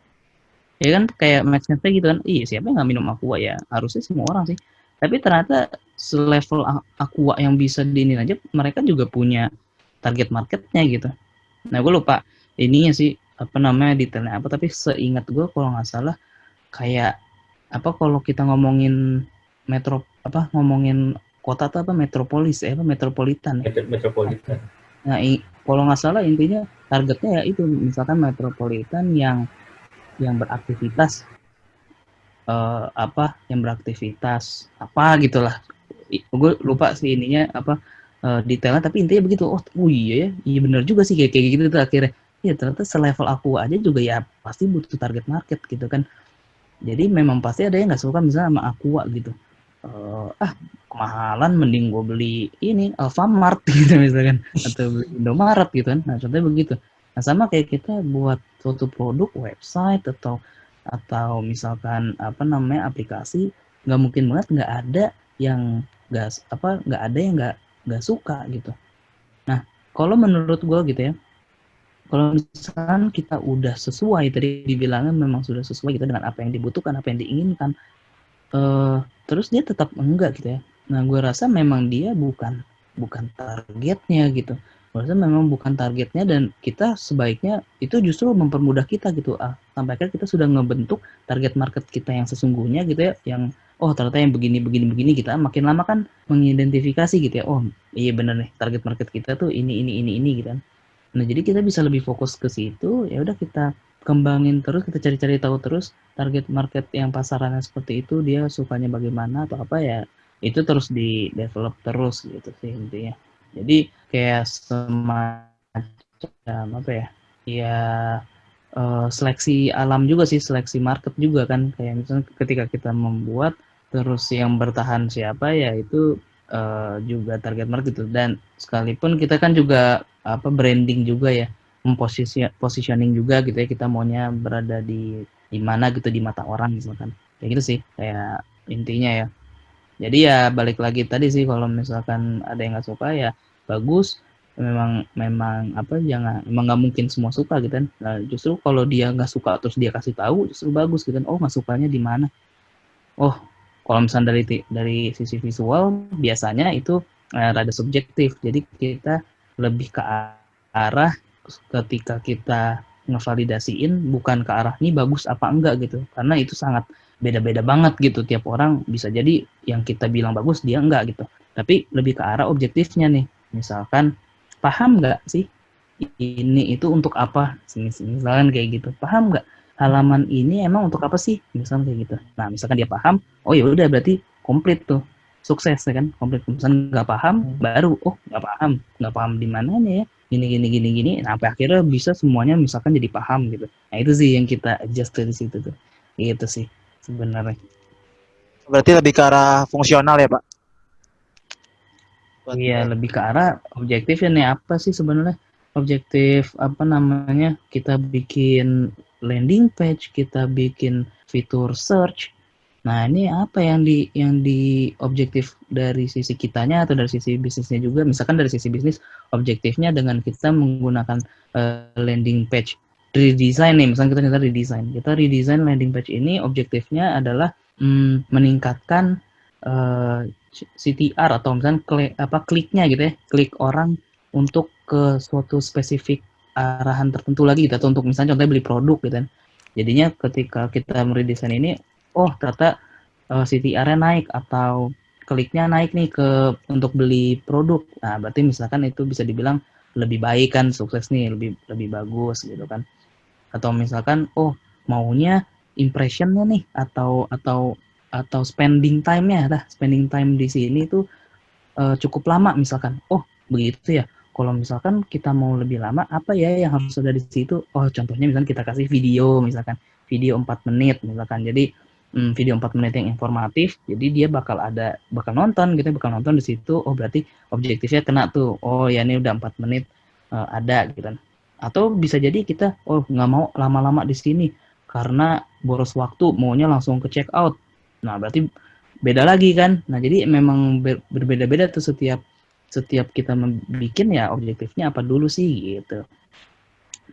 ya kan kayak matchnya gitu kan iya siapa yang nggak minum Aqua? Ya harusnya semua orang sih. Tapi ternyata selevel Aqua yang bisa diinin aja mereka juga punya target marketnya gitu. Nah, gue lupa ininya sih apa namanya detailnya apa tapi seingat gue kalau nggak salah kayak apa kalau kita ngomongin metro apa ngomongin kota atau apa metropolis ya apa metropolitan. Ya metropolitan. Nah i, kalau nggak salah intinya targetnya ya itu misalkan metropolitan yang yang beraktivitas uh, apa yang beraktivitas apa gitulah. Gue lupa sih ininya apa uh, detailnya tapi intinya begitu. Oh, oh iya ya iya benar juga sih kayak kayak gitu tuh akhirnya. Ya ternyata selevel aku aja juga ya pasti butuh target market gitu kan. Jadi memang pasti ada yang nggak suka misalnya sama Aqua gitu uh, ah kemahalan mending gue beli ini Alfamart gitu misalkan. Atau beli Indomaret gitu kan. Nah contohnya begitu. Nah sama kayak kita buat suatu produk website atau atau misalkan apa namanya aplikasi nggak mungkin banget nggak ada yang nggak apa nggak ada yang nggak nggak suka gitu. Nah kalau menurut gue gitu ya kalau misalkan kita udah sesuai tadi dibilangnya memang sudah sesuai gitu dengan apa yang dibutuhkan apa yang diinginkan uh, terus dia tetap enggak gitu ya. Nah gue rasa memang dia bukan bukan targetnya gitu. Rasa memang bukan targetnya dan kita sebaiknya itu justru mempermudah kita gitu. Ah sampai akhirnya kita sudah ngebentuk target market kita yang sesungguhnya gitu ya yang oh ternyata yang begini begini begini kita makin lama kan mengidentifikasi gitu ya. Oh iya bener nih target market kita tuh ini ini ini ini gitu kan. Nah, jadi kita bisa lebih fokus ke situ, ya udah kita kembangin terus, kita cari-cari tahu terus target market yang pasarannya seperti itu, dia sukanya bagaimana atau apa ya, itu terus di develop terus gitu sih intinya. Jadi kayak semacam apa ya? Ya uh, seleksi alam juga sih, seleksi market juga kan kayak misalnya ketika kita membuat terus yang bertahan siapa ya itu uh, juga target market itu dan sekalipun kita kan juga apa branding juga ya memposisi positioning juga gitu ya kita maunya berada di di mana gitu di mata orang misalkan kayak gitu sih kayak intinya ya. Jadi ya balik lagi tadi sih kalau misalkan ada yang nggak suka ya bagus. Memang memang apa jangan emang nggak mungkin semua suka gitu kan. Nah, justru kalau dia nggak suka terus dia kasih tahu justru bagus gitu kan. Oh nggak sukanya di mana? Oh kalau misalnya dari dari sisi visual biasanya itu eh, rada subjektif. Jadi kita lebih ke arah ketika kita ngevalidasiin bukan ke arah ini bagus apa enggak gitu. Karena itu sangat beda-beda banget gitu. Tiap orang bisa jadi yang kita bilang bagus dia enggak gitu. Tapi lebih ke arah objektifnya nih. Misalkan paham nggak sih ini itu untuk apa? Misalkan kayak gitu. Paham nggak halaman ini emang untuk apa sih? Misalkan kayak gitu. Nah misalkan dia paham oh ya udah berarti komplit tuh. Sukses ya kan? Komplit. Misalnya nggak paham hmm. baru oh nggak paham. Nggak paham di mananya ya gini gini gini gini. Nah, sampai akhirnya bisa semuanya misalkan jadi paham gitu. Nah itu sih yang kita adjust dari situ tuh. Itu sih sebenarnya. Berarti lebih ke arah fungsional ya pak? Iya lebih ke arah objektif ya nih apa sih sebenarnya? Objektif apa namanya? Kita bikin landing page kita bikin fitur search Nah, ini apa yang di yang di objektif dari sisi kitanya atau dari sisi bisnisnya juga? Misalkan dari sisi bisnis, objektifnya dengan kita menggunakan uh, landing page redesign nih, misalnya kita kita redesign. Kita redesign landing page ini objektifnya adalah mm, meningkatkan uh, eh, CTR atau misalnya klik, apa kliknya gitu ya, klik orang untuk ke suatu spesifik arahan tertentu lagi gitu atau untuk misalnya contohnya beli produk gitu kan. Jadinya ketika kita meredesain ini oh ternyata uh, eh, CTR-nya naik atau kliknya naik nih ke untuk beli produk. Nah, berarti misalkan itu bisa dibilang lebih baik kan sukses nih, lebih lebih bagus gitu kan. Atau misalkan oh maunya impressionnya nih atau atau atau spending time-nya lah, spending time di sini tuh uh, cukup lama misalkan. Oh, begitu ya. Kalau misalkan kita mau lebih lama, apa ya yang harus ada di situ? Oh, contohnya misalkan kita kasih video misalkan, video 4 menit misalkan. Jadi hmm, video 4 menit yang informatif jadi dia bakal ada bakal nonton gitu bakal nonton di situ. Oh berarti objektifnya kena tuh. Oh ya ini udah 4 menit uh, ada gitu kan. Atau bisa jadi kita oh nggak mau lama-lama di sini karena boros waktu maunya langsung ke check out. Nah berarti beda lagi kan. Nah jadi memang ber berbeda-beda tuh setiap setiap kita membuat ya objektifnya apa dulu sih gitu.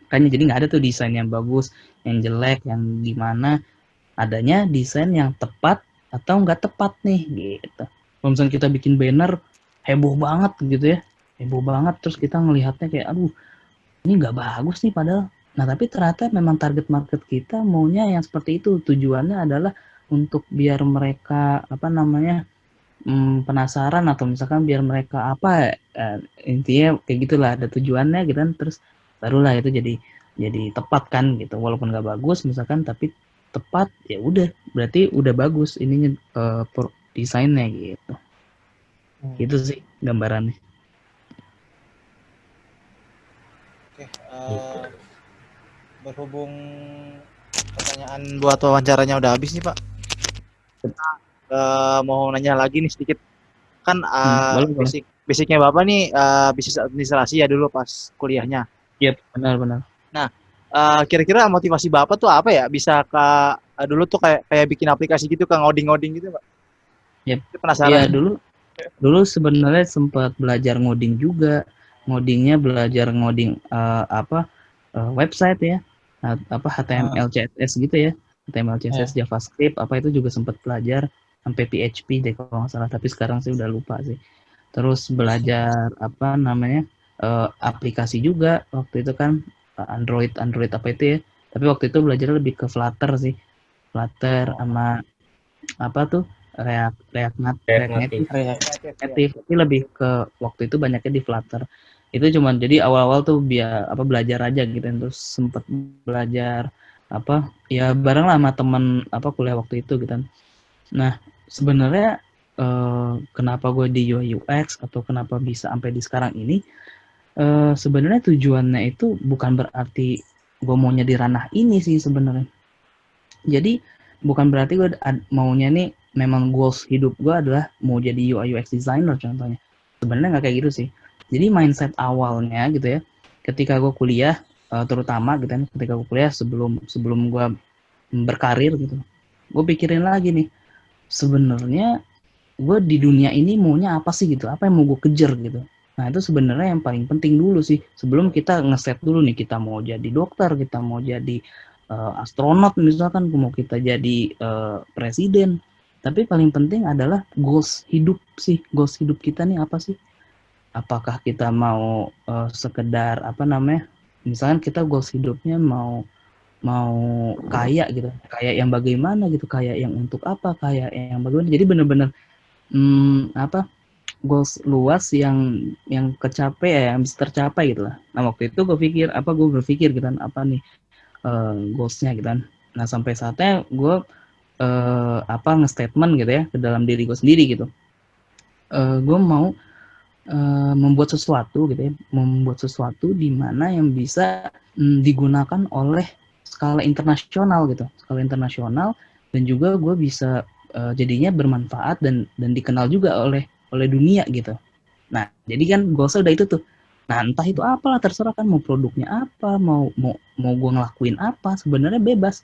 Kan jadi nggak ada tuh desain yang bagus yang jelek yang gimana adanya desain yang tepat atau nggak tepat nih gitu. Kalau misalnya kita bikin banner heboh banget gitu ya, heboh banget terus kita ngelihatnya kayak aduh ini nggak bagus nih padahal. Nah tapi ternyata memang target market kita maunya yang seperti itu tujuannya adalah untuk biar mereka apa namanya hmm, penasaran atau misalkan biar mereka apa eh, intinya kayak gitulah ada tujuannya gitu kan terus barulah itu jadi jadi tepat kan gitu walaupun nggak bagus misalkan tapi tepat ya udah. Berarti udah bagus ininya uh, desainnya gitu. Hmm. gitu sih gambarannya. Oke uh, berhubung pertanyaan buat wawancaranya udah habis nih pak. Kita uh, mau nanya lagi nih sedikit. Kan uh, hmm, boleh, basic basicnya bapak nih uh, bisnis administrasi ya dulu pas kuliahnya. Iya, yep, benar-benar. Nah, uh, kira-kira motivasi Bapak tuh apa ya? Bisa ke uh, dulu tuh kayak kayak bikin aplikasi gitu, ke ngoding-ngoding gitu, Pak? Yep. Penasaran. Iya, dulu dulu sebenarnya sempat belajar ngoding juga. Ngodingnya belajar ngoding uh, apa? Uh, website ya. apa HTML, CSS gitu ya. HTML, CSS, yeah. JavaScript, apa itu juga sempat belajar sampai PHP deh kalau nggak salah. Tapi sekarang sih udah lupa sih. Terus belajar apa namanya? uh, aplikasi juga waktu itu kan uh, Android Android apa itu ya. Tapi waktu itu belajar lebih ke Flutter sih. Flutter sama apa tuh? React React, Nat, React, Native. React Native tapi lebih ke waktu itu banyaknya di Flutter. Itu cuman jadi awal-awal tuh biar apa belajar aja gitu. Terus sempet belajar apa ya bareng lah sama teman apa kuliah waktu itu gitu kan. Nah sebenarnya eh, kenapa gue di UI UX atau kenapa bisa sampai di sekarang ini uh, sebenarnya tujuannya itu bukan berarti gue maunya di ranah ini sih sebenarnya. Jadi bukan berarti gue maunya nih memang goals hidup gue adalah mau jadi UI UX designer contohnya. Sebenarnya nggak kayak gitu sih. Jadi mindset awalnya gitu ya, ketika gue kuliah, uh, terutama gitu kan, ketika gue kuliah sebelum sebelum gue berkarir gitu, gue pikirin lagi nih, sebenarnya gue di dunia ini maunya apa sih gitu, apa yang mau gue kejar gitu. Nah, itu sebenarnya yang paling penting dulu sih. Sebelum kita ngeset dulu nih, kita mau jadi dokter, kita mau jadi uh, astronot misalkan, mau kita jadi uh, presiden. Tapi paling penting adalah goals hidup sih. Goals hidup kita nih apa sih? Apakah kita mau uh, sekedar apa namanya? Misalkan kita goals hidupnya mau mau kaya gitu kayak yang bagaimana gitu kayak yang untuk apa kayak yang bagaimana jadi benar-benar hmm, apa goals luas yang yang kecapai ya yang bisa tercapai gitu lah. Nah waktu itu gue pikir apa gue berpikir gitu kan apa nih uh, goalsnya gitu kan. Nah sampai saatnya gue uh, apa nge-statement gitu ya ke dalam diri gue sendiri gitu. Uh, gue mau uh, membuat sesuatu gitu ya membuat sesuatu di mana yang bisa um, digunakan oleh skala internasional gitu. Skala internasional dan juga gue bisa uh, jadinya bermanfaat dan dan dikenal juga oleh oleh dunia gitu. Nah, jadi kan goalsnya udah itu tuh. Nah, entah itu apalah terserah kan mau produknya apa, mau mau mau gue ngelakuin apa, sebenarnya bebas.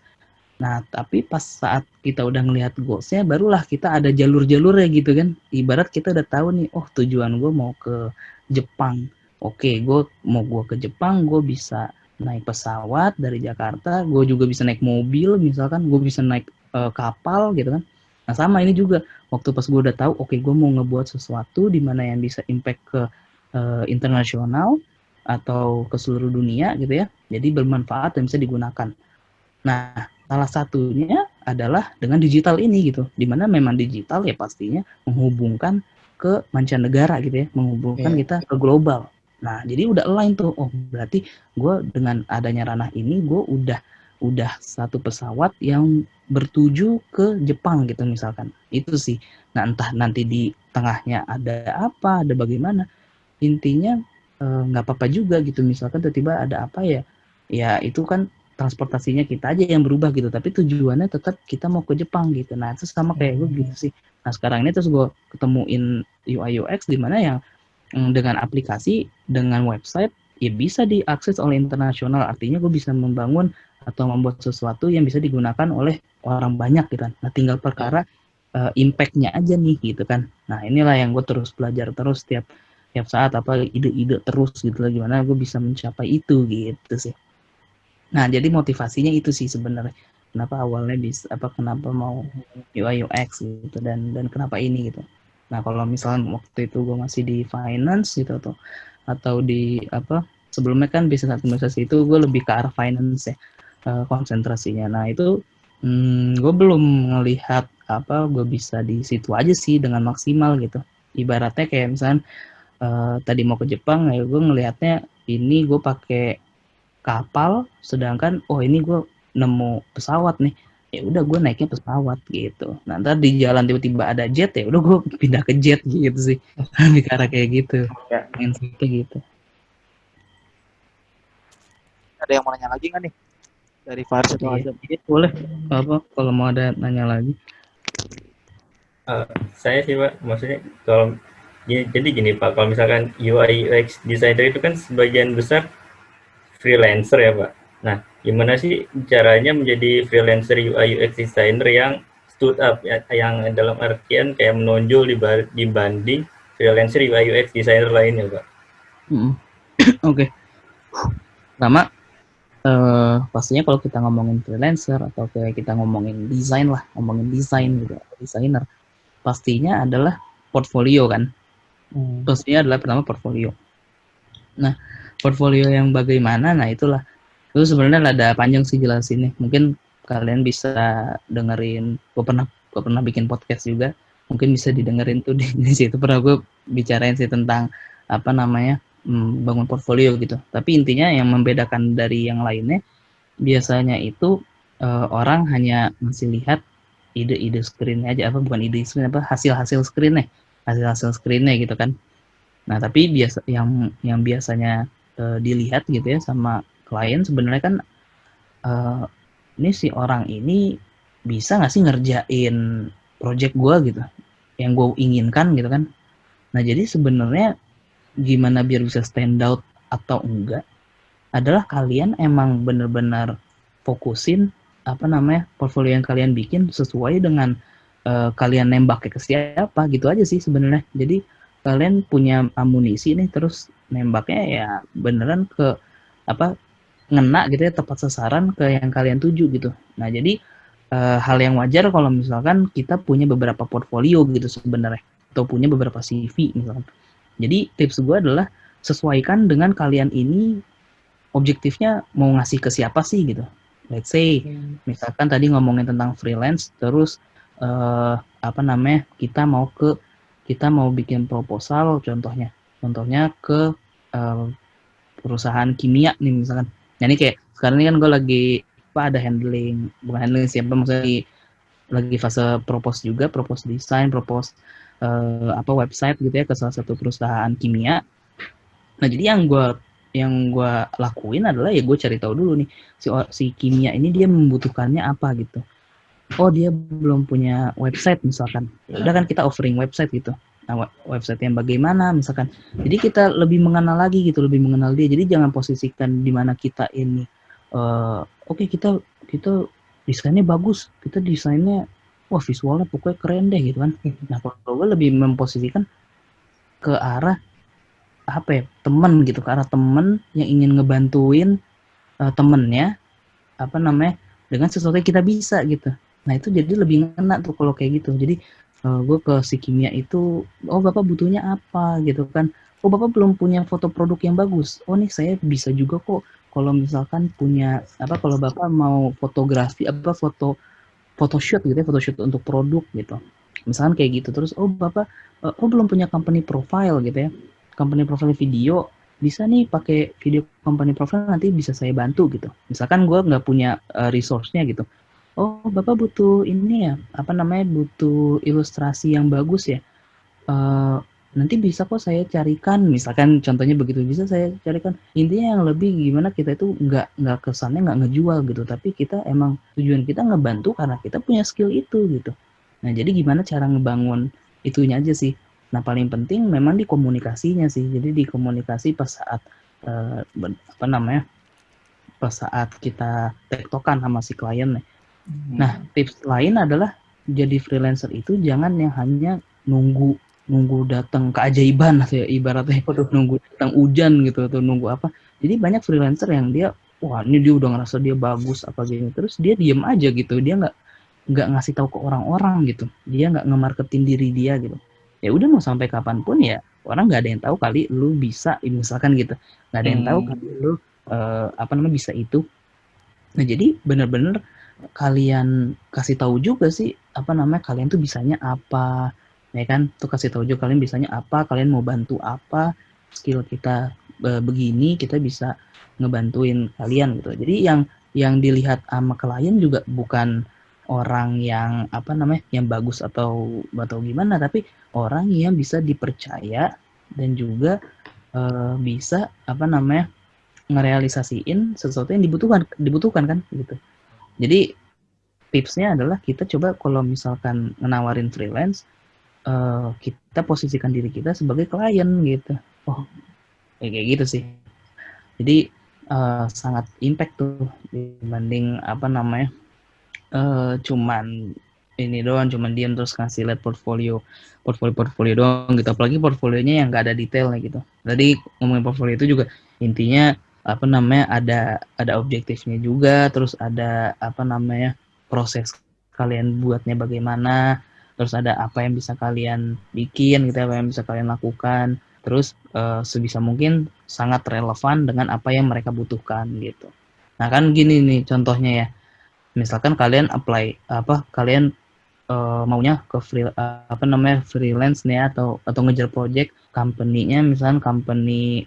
Nah, tapi pas saat kita udah ngelihat goalsnya, barulah kita ada jalur-jalurnya gitu kan. Ibarat kita udah tahu nih, oh tujuan gue mau ke Jepang. Oke, gue mau gue ke Jepang, gue bisa naik pesawat dari Jakarta, gue juga bisa naik mobil, misalkan gue bisa naik uh, kapal gitu kan. Nah sama ini juga waktu pas gue udah tahu, oke okay, gue mau ngebuat sesuatu di mana yang bisa impact ke uh, internasional atau ke seluruh dunia gitu ya, jadi bermanfaat dan bisa digunakan. Nah salah satunya adalah dengan digital ini gitu, di mana memang digital ya pastinya menghubungkan ke mancanegara gitu ya, menghubungkan yeah. kita ke global. Nah jadi udah align tuh, oh berarti gue dengan adanya ranah ini gue udah udah satu pesawat yang bertuju ke Jepang gitu misalkan. Itu sih. Nah entah nanti di tengahnya ada apa ada bagaimana. Intinya eh, nggak e, apa-apa juga gitu. Misalkan tiba-tiba ada apa ya ya itu kan transportasinya kita aja yang berubah gitu. Tapi tujuannya tetap kita mau ke Jepang gitu. Nah itu sama kayak gue gitu sih. Nah sekarang ini terus gue ketemuin UI UX di mana yang mm, dengan aplikasi dengan website ya bisa diakses oleh internasional. Artinya gue bisa membangun atau membuat sesuatu yang bisa digunakan oleh orang banyak gitu kan. Nah tinggal perkara uh, impactnya aja nih gitu kan. Nah inilah yang gue terus belajar terus tiap tiap saat apa ide-ide terus gitu lah gimana gue bisa mencapai itu gitu sih. Nah jadi motivasinya itu sih sebenarnya kenapa awalnya bisa apa kenapa mau UI UX gitu dan dan kenapa ini gitu. Nah kalau misalnya waktu itu gue masih di finance gitu atau atau di apa sebelumnya kan bisnis administrasi itu gue lebih ke arah finance ya uh, konsentrasinya. Nah itu hmm, gue belum ngelihat apa gue bisa di situ aja sih dengan maksimal gitu. Ibaratnya kayak misalnya uh, tadi mau ke Jepang, ya gue ngelihatnya ini gue pakai kapal, sedangkan oh ini gue nemu pesawat nih ya udah gue naiknya pesawat gitu. Nah ntar di jalan tiba-tiba ada jet ya udah gue pindah ke jet gitu sih. Arah kayak gitu. Ya. Mindsetnya gitu. Ada yang mau nanya lagi nggak nih? Dari Faris atau iya. Azam? Iya, boleh. Apa kalau mau ada nanya lagi? Uh, saya sih Pak, maksudnya kalau ya, jadi gini Pak, kalau misalkan UI UX designer itu kan sebagian besar freelancer ya Pak. Nah, gimana sih caranya menjadi freelancer UI UX designer yang stood up ya, yang dalam artian kayak menonjol dibanding freelancer UI UX designer lainnya Pak? Hmm. Oke. Okay. Pertama, uh, pastinya kalau kita ngomongin freelancer atau kayak kita ngomongin desain lah, ngomongin desain gitu, desainer, pastinya adalah portfolio kan. Hmm. Pastinya adalah pertama portfolio. Nah, portfolio yang bagaimana? Nah, itulah itu sebenarnya ada panjang sih jelasinnya. Mungkin kalian bisa dengerin, gue pernah gue pernah bikin podcast juga, mungkin bisa didengerin tuh di, di situ pernah gue bicarain sih tentang apa namanya hmm, bangun portfolio gitu. Tapi intinya yang membedakan dari yang lainnya biasanya itu uh, orang hanya masih lihat ide-ide screen aja apa bukan ide screen apa hasil-hasil screennya hasil-hasil screennya gitu kan. Nah tapi biasa yang yang biasanya uh, dilihat gitu ya sama klien sebenarnya kan uh, ini si orang ini bisa nggak sih ngerjain project gue gitu yang gue inginkan gitu kan. Nah jadi sebenarnya gimana biar bisa stand out atau enggak adalah kalian emang bener-bener fokusin apa namanya portfolio yang kalian bikin sesuai dengan uh, kalian nembaknya ke siapa gitu aja sih sebenarnya. Jadi kalian punya amunisi nih terus nembaknya ya beneran ke apa ngena gitu ya tepat sasaran ke yang kalian tuju gitu. Nah jadi uh, hal yang wajar kalau misalkan kita punya beberapa portfolio gitu sebenarnya atau punya beberapa CV misalkan jadi tips gue adalah sesuaikan dengan kalian ini objektifnya mau ngasih ke siapa sih gitu. Let's say hmm. misalkan tadi ngomongin tentang freelance terus uh, apa namanya kita mau ke kita mau bikin proposal contohnya contohnya ke uh, perusahaan kimia nih misalkan. Nah ini kayak sekarang ini kan gue lagi apa ada handling bukan handling siapa maksudnya lagi, lagi fase propose juga propose desain propose uh, apa website gitu ya ke salah satu perusahaan kimia. Nah jadi yang gue yang gue lakuin adalah ya gue cari tahu dulu nih si si kimia ini dia membutuhkannya apa gitu. Oh dia belum punya website misalkan. Ya udah kan kita offering website gitu. Nah, website yang bagaimana misalkan. Jadi kita lebih mengenal lagi gitu, lebih mengenal dia. Jadi jangan posisikan di mana kita ini uh, oke okay, kita kita desainnya bagus, kita desainnya wah visualnya pokoknya keren deh gitu kan. Nah kalau gue lebih memposisikan ke arah apa ya temen gitu ke arah temen yang ingin ngebantuin uh, temennya apa namanya dengan sesuatu yang kita bisa gitu. Nah itu jadi lebih ngena tuh kalau kayak gitu. Jadi uh, eh, gue ke si kimia itu oh bapak butuhnya apa? Gitu kan. Oh bapak belum punya foto produk yang bagus. Oh nih saya bisa juga kok kalau misalkan punya apa kalau bapak mau fotografi apa foto photoshoot gitu ya photoshoot untuk produk gitu. Misalkan kayak gitu terus oh bapak uh, oh belum punya company profile gitu ya. Company profile video bisa nih pakai video company profile nanti bisa saya bantu gitu. Misalkan gue nggak punya uh, resource-nya gitu. Oh bapak butuh ini ya apa namanya butuh ilustrasi yang bagus ya uh, nanti bisa kok saya carikan misalkan contohnya begitu bisa saya carikan. Intinya yang lebih gimana kita itu nggak nggak kesannya nggak ngejual gitu tapi kita emang tujuan kita ngebantu karena kita punya skill itu gitu. Nah jadi gimana cara ngebangun itunya aja sih. Nah paling penting memang di komunikasinya sih. Jadi di komunikasi pas saat uh, apa namanya pas saat kita tektokan sama si klien nih hmm. nah tips lain adalah jadi freelancer itu jangan yang hanya nunggu nunggu datang keajaiban atau ya ibaratnya. Waduh. nunggu datang hujan gitu atau nunggu apa. Jadi banyak freelancer yang dia wah ini dia udah ngerasa dia bagus apa gitu terus dia diem aja gitu. Dia nggak nggak ngasih tahu ke orang-orang gitu. Dia nggak ngemarketin diri dia gitu. Ya udah mau sampai kapan pun ya orang nggak ada yang tahu kali lu bisa misalkan gitu. Nggak ada yang tahu hmm. kali lu uh, apa namanya bisa itu. Nah jadi bener-bener kalian kasih tahu juga sih apa namanya kalian tuh bisanya apa ya kan? Tuh kasih tahu juga kalian bisanya apa kalian mau bantu apa skill kita e, begini kita bisa ngebantuin kalian gitu. Jadi yang yang dilihat sama klien juga bukan orang yang apa namanya yang bagus atau atau gimana tapi orang yang bisa dipercaya dan juga e, bisa apa namanya ngerealisasiin sesuatu yang dibutuhkan dibutuhkan kan gitu. Jadi tipsnya adalah kita coba kalau misalkan menawarin freelance uh, kita posisikan diri kita sebagai klien gitu. Oh kayak gitu sih. Jadi uh, sangat impact tuh dibanding apa namanya uh, cuman ini doang cuman diam terus kasih lihat portfolio portfolio portfolio doang gitu. Apalagi portfolionya yang nggak ada detailnya gitu. Tadi ngomongin portfolio itu juga intinya apa namanya ada ada objektifnya juga terus ada apa namanya proses kalian buatnya bagaimana terus ada apa yang bisa kalian bikin gitu apa yang bisa kalian lakukan. Terus uh, sebisa mungkin sangat relevan dengan apa yang mereka butuhkan gitu. Nah kan gini nih contohnya ya. Misalkan kalian apply apa kalian uh, maunya ke free uh, apa namanya freelance nih atau atau ngejar project company-nya misalkan company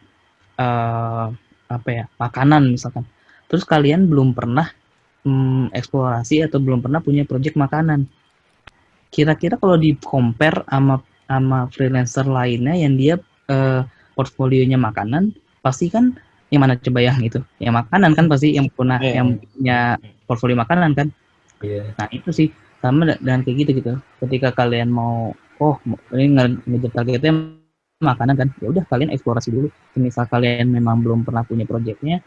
uh, apa ya makanan misalkan. Terus kalian belum pernah um, eksplorasi atau belum pernah punya project makanan kira-kira kalau di compare sama sama freelancer lainnya yang dia uh, portfolionya makanan pasti kan yang mana coba yang itu? Yang makanan kan pasti yang punya yeah. yang punya portfolio makanan kan? Yeah. nah itu sih. Sama dengan kayak gitu gitu. Ketika kalian mau oh ini ngejar targetnya makanan kan ya udah kalian eksplorasi dulu. Misal kalian memang belum pernah punya projectnya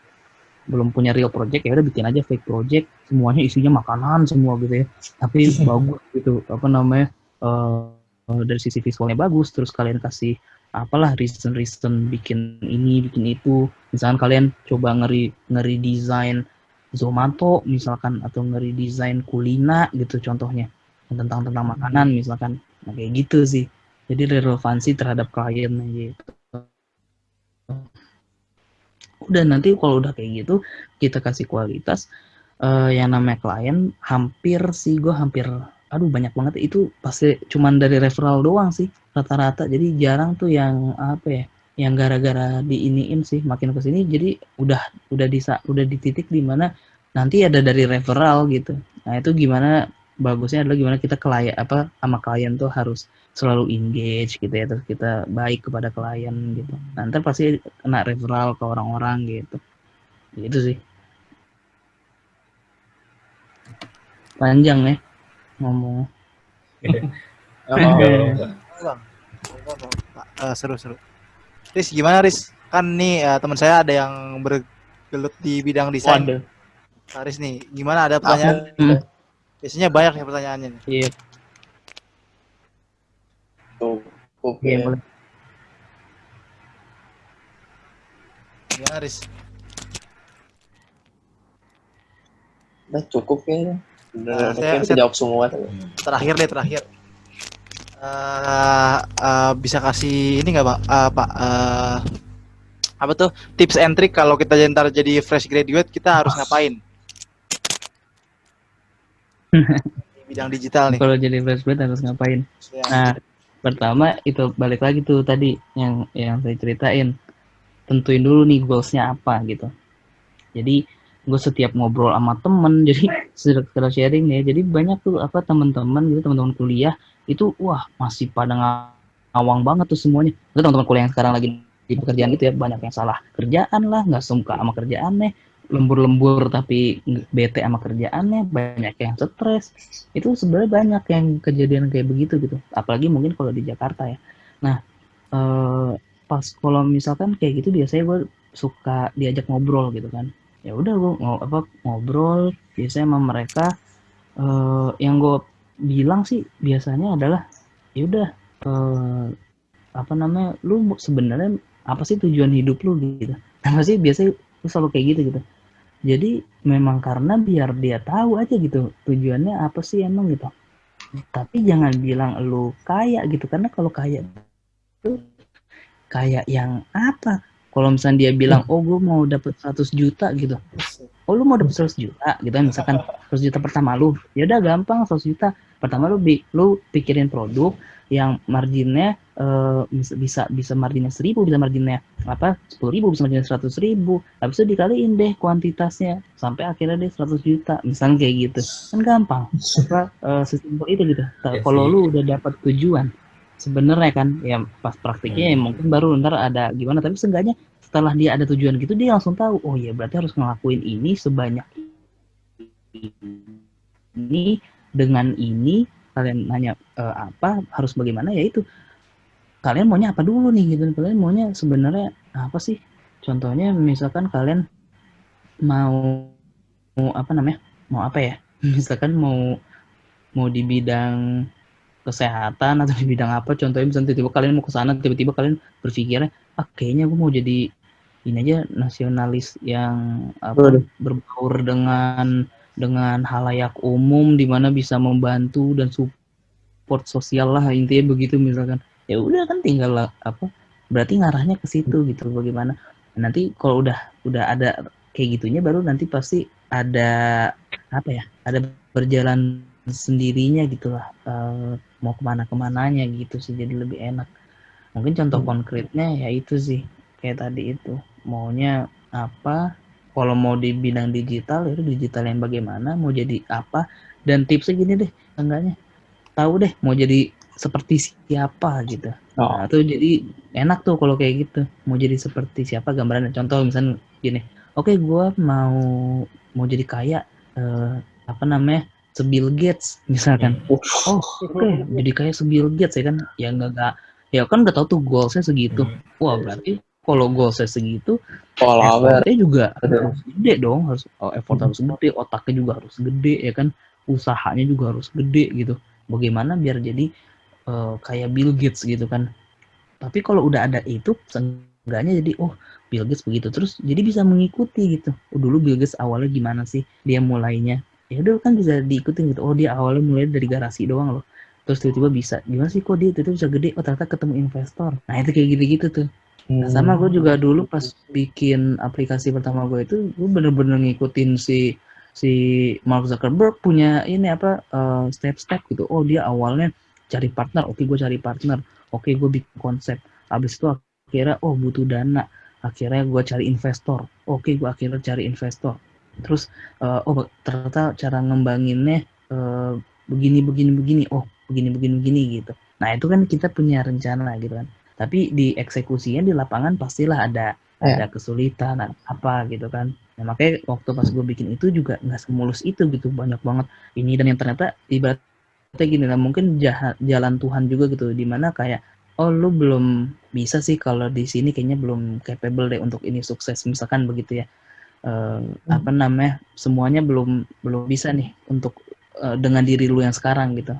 belum punya real project ya udah bikin aja fake project. Semuanya isinya makanan semua gitu ya. Tapi bagus gitu apa namanya uh, dari sisi visualnya bagus. Terus kalian kasih apalah reason reason bikin ini bikin itu. Misalkan kalian coba ngeri ngeri desain Zomato misalkan atau ngeri desain kulina gitu contohnya. Tentang tentang makanan misalkan. Nah, kayak gitu sih. Jadi relevansi terhadap klien gitu udah nanti kalau udah kayak gitu kita kasih kualitas uh, yang namanya klien hampir sih gue hampir aduh banyak banget. Itu pasti cuman dari referral doang sih rata-rata. Jadi jarang tuh yang apa ya yang gara-gara diiniin sih makin ke sini. Jadi udah udah di udah di titik di mana nanti ada dari referral gitu. Nah itu gimana bagusnya adalah gimana kita klien apa sama klien tuh harus selalu engage gitu ya terus kita baik kepada klien gitu nanti pasti kena referral ke orang-orang gitu gitu sih panjang ya ngomong oh, uh, seru seru Riz gimana Riz? Kan nih uh, teman saya ada yang bergelut di bidang desain. Waduh. Riz nih, gimana ada pertanyaan? Hmm. Biasanya banyak ya pertanyaannya nih. Iya. Tuh, oke. Okay. Iya, Gimana Riz? Udah cukup ya. Udah, uh, saya, saya jawab semua. Terakhir deh, terakhir uh, uh, bisa kasih ini nggak pak uh, pak uh, apa tuh tips and trick kalau kita ntar jadi fresh graduate kita harus ngapain di bidang digital nih kalau jadi fresh graduate harus ngapain ya. nah pertama itu balik lagi tuh tadi yang yang saya ceritain. Tentuin dulu nih goalsnya apa gitu. Jadi gue setiap ngobrol sama temen jadi sekedar sharing ya. Jadi banyak tuh apa teman-teman gitu teman-teman kuliah itu wah masih pada ngawang banget tuh semuanya. Itu teman-teman kuliah yang sekarang lagi di pekerjaan itu ya banyak yang salah kerjaan lah nggak suka sama kerjaannya lembur-lembur tapi bete sama kerjaannya banyak yang stres. Itu sebenarnya banyak yang kejadian kayak begitu gitu. Apalagi mungkin kalau di Jakarta ya. Nah eh, pas kalau misalkan kayak gitu biasanya gue suka diajak ngobrol gitu kan. Ya udah gue apa ngobrol. Biasanya sama mereka eh, yang gue bilang sih biasanya adalah ya udah uh, apa namanya lu sebenarnya apa sih tujuan hidup lu? Gitu. Nah sih biasanya lu selalu kayak gitu gitu jadi memang karena biar dia tahu aja gitu tujuannya apa sih emang gitu. Tapi jangan bilang lu kaya gitu karena kalau kaya itu kayak yang apa? Kalau misalnya dia bilang oh gue mau dapet 100 juta gitu oh lu mau dapet 100 juta? Gitu misalkan 100 juta pertama lu. Ya udah gampang 100 juta. Pertama lu bi lu pikirin produk yang marginnya uh, bisa bisa marginnya seribu bisa marginnya apa sepuluh ribu bisa marginnya seratus ribu. Habis itu dikaliin deh kuantitasnya sampai akhirnya deh 100 juta. Misalnya kayak gitu. Kan gampang. Apa uh, sesimpel itu gitu. Yes, kalau lu udah dapat tujuan sebenarnya kan ya pas praktiknya ya hmm. ya mungkin baru ntar ada gimana. Tapi seenggaknya setelah dia ada tujuan gitu dia langsung tahu oh ya berarti harus ngelakuin ini sebanyak ini dengan ini kalian nanya e, apa harus bagaimana ya itu. Kalian maunya apa dulu nih gitu. Kalian maunya sebenarnya apa sih? Contohnya misalkan kalian mau mau apa namanya mau apa ya? Misalkan mau mau di bidang kesehatan atau di bidang apa contohnya misalnya tiba-tiba kalian mau ke sana tiba-tiba kalian berpikirnya ah kayaknya gue mau jadi ini aja nasionalis yang apa berbaur dengan dengan halayak umum di mana bisa membantu dan support sosial lah intinya begitu misalkan. Ya udah kan tinggal apa berarti ngarahnya ke situ gitu bagaimana. Nanti kalau udah udah ada kayak gitunya baru nanti pasti ada apa ya ada berjalan sendirinya gitulah uh, mau ke mana ke mananya gitu sih jadi lebih enak. Mungkin contoh hmm. konkretnya ya itu sih kayak tadi itu. Maunya apa? Kalau mau di bidang digital itu digital yang bagaimana? Mau jadi apa? Dan tipsnya gini deh enggaknya tahu deh mau jadi seperti siapa gitu. Oh. nah tuh jadi enak tuh kalau kayak gitu. Mau jadi seperti siapa? Gambaran contoh misalnya gini. Oke okay, gue mau mau jadi kaya uh, apa namanya? Sebil Gates misalkan. Oh oke. okay, jadi kaya sebil Gates ya kan? Ya enggak ya kan udah tahu tuh goalsnya segitu. Hmm. wah berarti kalau goalsnya segitu effortnya juga harus gede dong harus oh, effort hmm. harus gede otaknya juga harus gede ya kan? Usahanya juga harus gede gitu. Bagaimana biar jadi uh, kayak Bill Gates gitu kan? Tapi kalau udah ada itu seenggaknya jadi oh Bill Gates begitu. Terus jadi bisa mengikuti gitu. Oh, dulu Bill Gates awalnya gimana sih? Dia mulainya ya udah kan bisa diikutin gitu. Oh dia awalnya mulai dari garasi doang loh. Terus tiba-tiba bisa gimana sih kok dia itu bisa gede? Oh ternyata ketemu investor. Nah itu kayak gitu-gitu tuh nah, sama gue juga dulu pas bikin aplikasi pertama gue itu gue bener-bener ngikutin si si Mark Zuckerberg punya ini apa uh, step-step gitu. Oh dia awalnya cari partner. Oke gue cari partner. Oke gue bikin konsep. Habis itu akhirnya oh butuh dana. Akhirnya gue cari investor. Oke gue akhirnya cari investor. Terus uh, oh ternyata cara ngembanginnya uh, begini begini begini. Oh begini begini begini gitu. Nah itu kan kita punya rencana gitu kan tapi di eksekusinya di lapangan pastilah ada ya. ada kesulitan apa gitu kan nah, makanya waktu pas gue bikin itu juga nggak semulus itu gitu banyak banget ini dan yang ternyata ibaratnya gini lah mungkin jahat, jalan Tuhan juga gitu di mana kayak oh lu belum bisa sih kalau di sini kayaknya belum capable deh untuk ini sukses misalkan begitu ya uh, hmm. apa namanya semuanya belum belum bisa nih untuk uh, dengan diri lu yang sekarang gitu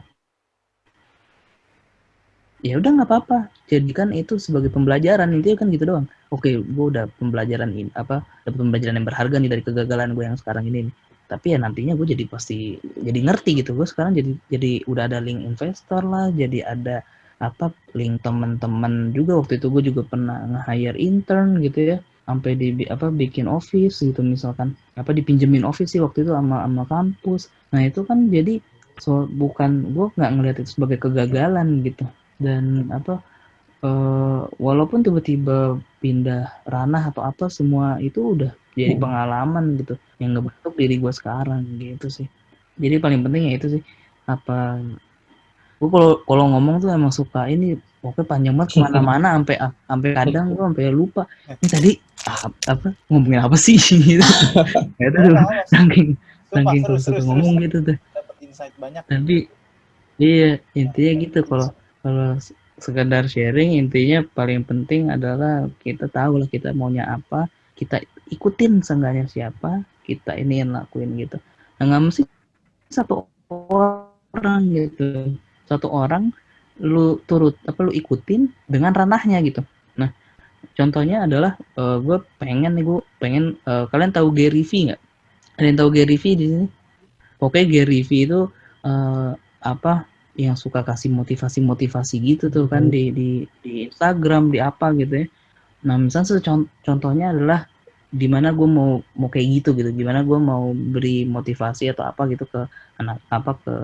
ya udah nggak apa-apa jadikan itu sebagai pembelajaran intinya kan gitu doang. Oke gue udah pembelajaran ini apa dapat pembelajaran yang berharga nih dari kegagalan gue yang sekarang ini nih. Tapi ya nantinya gue jadi pasti jadi ngerti gitu. Gue sekarang jadi jadi udah ada link investor lah jadi ada apa link teman-teman juga. Waktu itu gue juga pernah nge-hire intern gitu ya sampai di apa bikin office gitu misalkan. Apa dipinjemin office sih waktu itu sama sama kampus. Nah itu kan jadi so bukan gue nggak ngeliat itu sebagai kegagalan gitu dan apa uh, walaupun tiba-tiba pindah ranah atau apa semua itu udah jadi hmm. pengalaman gitu. Yang ngebentuk diri gue sekarang gitu sih. Jadi paling penting ya itu sih. Apa gue kalau kalau ngomong tuh emang suka ini pokoknya panjang banget ke mana-mana sampai sampai kadang gue sampai lupa. Ini tadi ah, apa ngomongin apa sih? Gitu. Ya itu saking saking kalau suka ngomong gitu tuh. Banyak tapi iya intinya gitu kalau kalau sekedar sharing intinya paling penting adalah kita tahu lah kita maunya apa kita ikutin seenggaknya siapa kita ini yang lakuin gitu. Nah nggak mesti satu orang gitu. Satu orang lu turut apa lu ikutin dengan ranahnya gitu. Nah contohnya adalah uh, eh, gue pengen nih gue pengen uh, kalian tahu Gary V nggak? Kalian tahu Gary V di sini? Oke Gary V itu uh, apa yang suka kasih motivasi-motivasi gitu tuh kan di di di Instagram di apa gitu ya. Nah misalnya contohnya adalah di mana gue mau mau kayak gitu gitu. Gimana gue mau beri motivasi atau apa gitu ke anak apa ke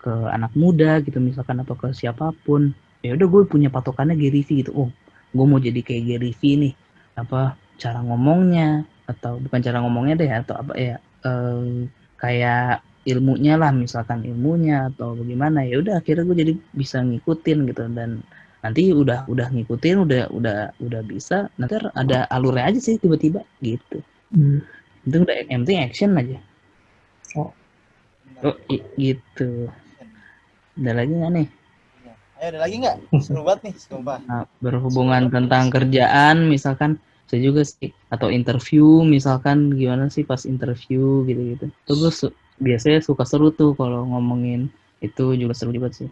ke anak muda gitu misalkan atau ke siapa pun. Ya udah gue punya patokannya Gary V gitu. Oh gue mau jadi kayak Gary V nih. Apa cara ngomongnya atau bukan cara ngomongnya deh atau apa ya eh, kayak ilmunya lah misalkan ilmunya atau bagaimana ya udah akhirnya gue jadi bisa ngikutin gitu dan nanti udah udah ngikutin udah udah udah bisa nanti ada alurnya aja sih tiba-tiba gitu hmm. itu udah yang penting action aja oh oh gitu ada lagi nggak nih? Ayo ada lagi nggak? Seru banget nih, sumpah. Nah, berhubungan tentang kerjaan, misalkan bisa juga sih atau interview misalkan gimana sih pas interview gitu-gitu tuh gue su biasanya suka seru tuh kalau ngomongin itu juga seru juga sih.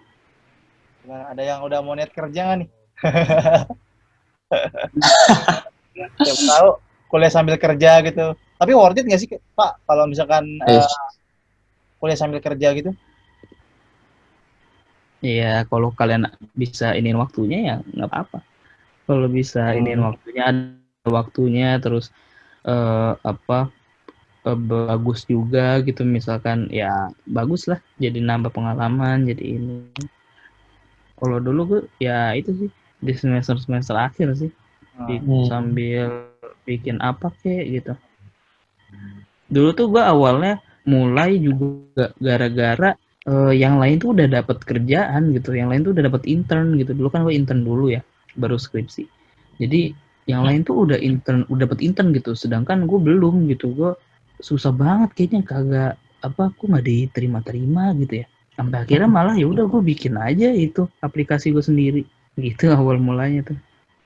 Nah, ada yang udah mau niat kerja nggak nih? Siapa tahu kuliah sambil kerja gitu. Tapi worth it nggak sih pak kalau misalkan uh, kuliah sambil kerja gitu? Iya, kalau kalian bisa iniin waktunya ya nggak apa-apa. Kalau bisa hmm. iniin waktunya waktunya terus uh, apa uh, bagus juga gitu. Misalkan ya bagus lah. Jadi nambah pengalaman jadi ini. Kalau dulu gue ya itu sih. Di semester semester akhir sih. Di, hmm. sambil bikin apa kek gitu. Dulu tuh gue awalnya mulai juga gara-gara uh, yang lain tuh udah dapat kerjaan gitu. Yang lain tuh udah dapat intern gitu. Dulu kan gue intern dulu ya baru skripsi. Jadi yang lain tuh udah intern udah dapat intern gitu. Sedangkan gue belum gitu. Gue susah banget kayaknya kagak apa aku nggak diterima-terima gitu ya. Sampai akhirnya malah ya udah gue bikin aja itu aplikasi gue sendiri. Gitu awal mulanya tuh.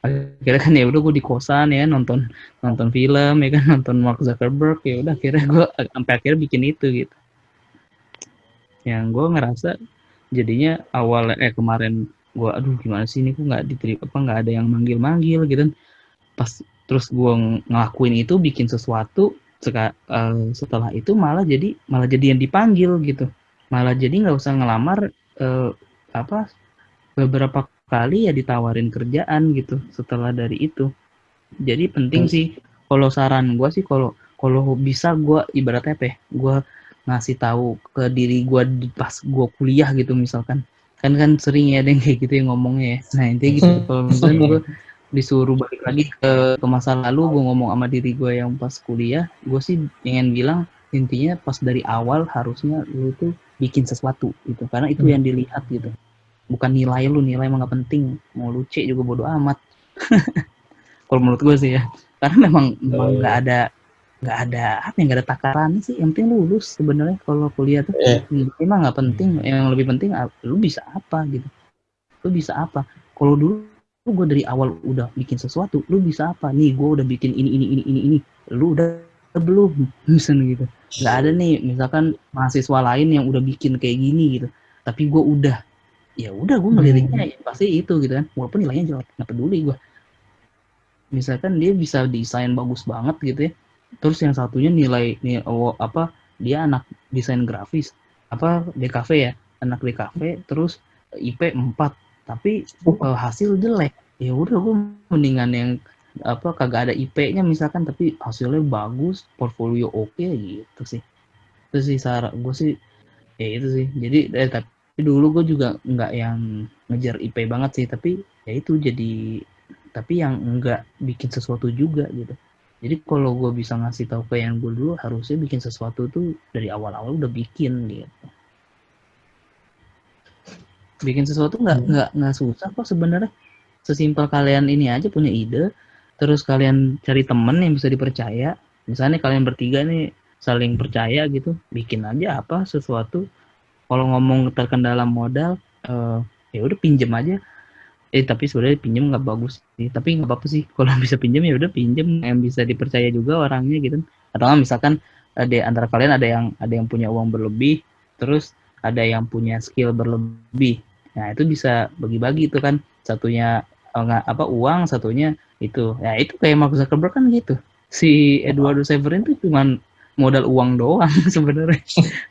Akhirnya kan ya udah gue di kosan ya nonton nonton film ya kan nonton Mark Zuckerberg ya udah akhirnya gue sampai akhirnya bikin itu gitu. Yang gue ngerasa jadinya awal eh kemarin gue aduh gimana sih ini? Kok nggak diterima apa nggak ada yang manggil manggil gitu. Pas terus gue ngelakuin itu bikin sesuatu seka, uh, setelah itu malah jadi malah jadi yang dipanggil gitu. Malah jadi nggak usah ngelamar uh, apa beberapa kali ya ditawarin kerjaan gitu setelah dari itu. Jadi penting hmm. sih kalau saran gue sih kalau kalau bisa gue ibaratnya apa ya gue ngasih tahu ke diri gue pas gue kuliah gitu misalkan. Kan kan sering ya ada yang kayak gitu yang ngomongnya ya. Nah intinya gitu. Hmm. kalau misalnya gue disuruh balik lagi ke, ke masa lalu gue ngomong sama diri gue yang pas kuliah gue sih pengen bilang intinya pas dari awal harusnya lu tuh bikin sesuatu gitu. Karena itu hmm. yang dilihat gitu. Bukan nilai lu nilai emang gak penting. Mau lu C juga bodo amat. Kalau menurut gue sih ya. Karena memang memang nggak ada nggak ada apa yang nggak ada takaran sih. Yang penting lulus sebenarnya kalau kuliah tuh. Eh. emang nggak penting. Yang lebih penting lu bisa apa gitu. Lu bisa apa? Kalau dulu lu gue dari awal udah bikin sesuatu lu bisa apa? Nih gue udah bikin ini ini ini ini ini. Lu udah belum? Misalnya gitu. Nggak ada nih misalkan mahasiswa lain yang udah bikin kayak gini gitu. Tapi gue udah ya udah gue ngeliriknya hmm. pasti itu gitu kan. Walaupun nilainya jelek nggak peduli gue misalkan dia bisa desain bagus banget gitu ya. Terus yang satunya nilai nih oh, apa dia anak desain grafis. Apa DKV ya? Anak DKV terus IP 4 tapi uh, hasil jelek ya udah gue mendingan yang apa kagak ada IP-nya misalkan tapi hasilnya bagus portfolio oke okay, gitu sih. Itu sih saran gue sih ya itu sih. Jadi eh, tapi dulu gue juga nggak yang ngejar IP banget sih tapi ya itu jadi tapi yang enggak bikin sesuatu juga gitu. Jadi kalau gue bisa ngasih tahu ke yang gue dulu harusnya bikin sesuatu tuh dari awal-awal udah bikin gitu bikin sesuatu nggak hmm. nggak nggak susah kok sebenarnya. Sesimpel kalian ini aja punya ide terus kalian cari temen yang bisa dipercaya. Misalnya kalian bertiga nih saling percaya gitu bikin aja apa sesuatu. Kalau ngomong terkendala modal uh, ya udah pinjem aja. Eh tapi sebenarnya pinjem nggak bagus sih. Tapi nggak apa-apa sih kalau bisa pinjem ya udah pinjem. Yang bisa dipercaya juga orangnya gitu. Atau misalkan ada antara kalian ada yang ada yang punya uang berlebih terus ada yang punya skill berlebih Nah, itu bisa bagi-bagi itu kan. Satunya enggak apa uang, satunya itu. Ya, itu kayak Mark Zuckerberg kan gitu. Si Eduardo Severin tuh cuman modal uang doang sebenarnya.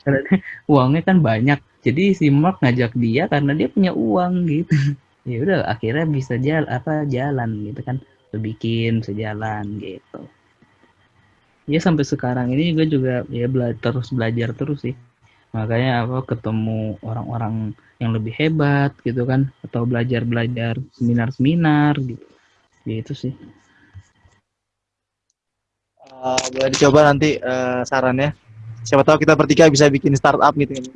karena uangnya kan banyak. Jadi si Mark ngajak dia karena dia punya uang gitu. ya udah akhirnya bisa jalan apa jalan gitu kan. Bikin sejalan gitu. Ya sampai sekarang ini juga juga ya bela terus belajar terus sih makanya apa ketemu orang-orang yang lebih hebat gitu kan atau belajar-belajar seminar-seminar gitu gitu sih uh, boleh dicoba nanti uh, sarannya siapa tahu kita bertiga bisa bikin startup gitu kan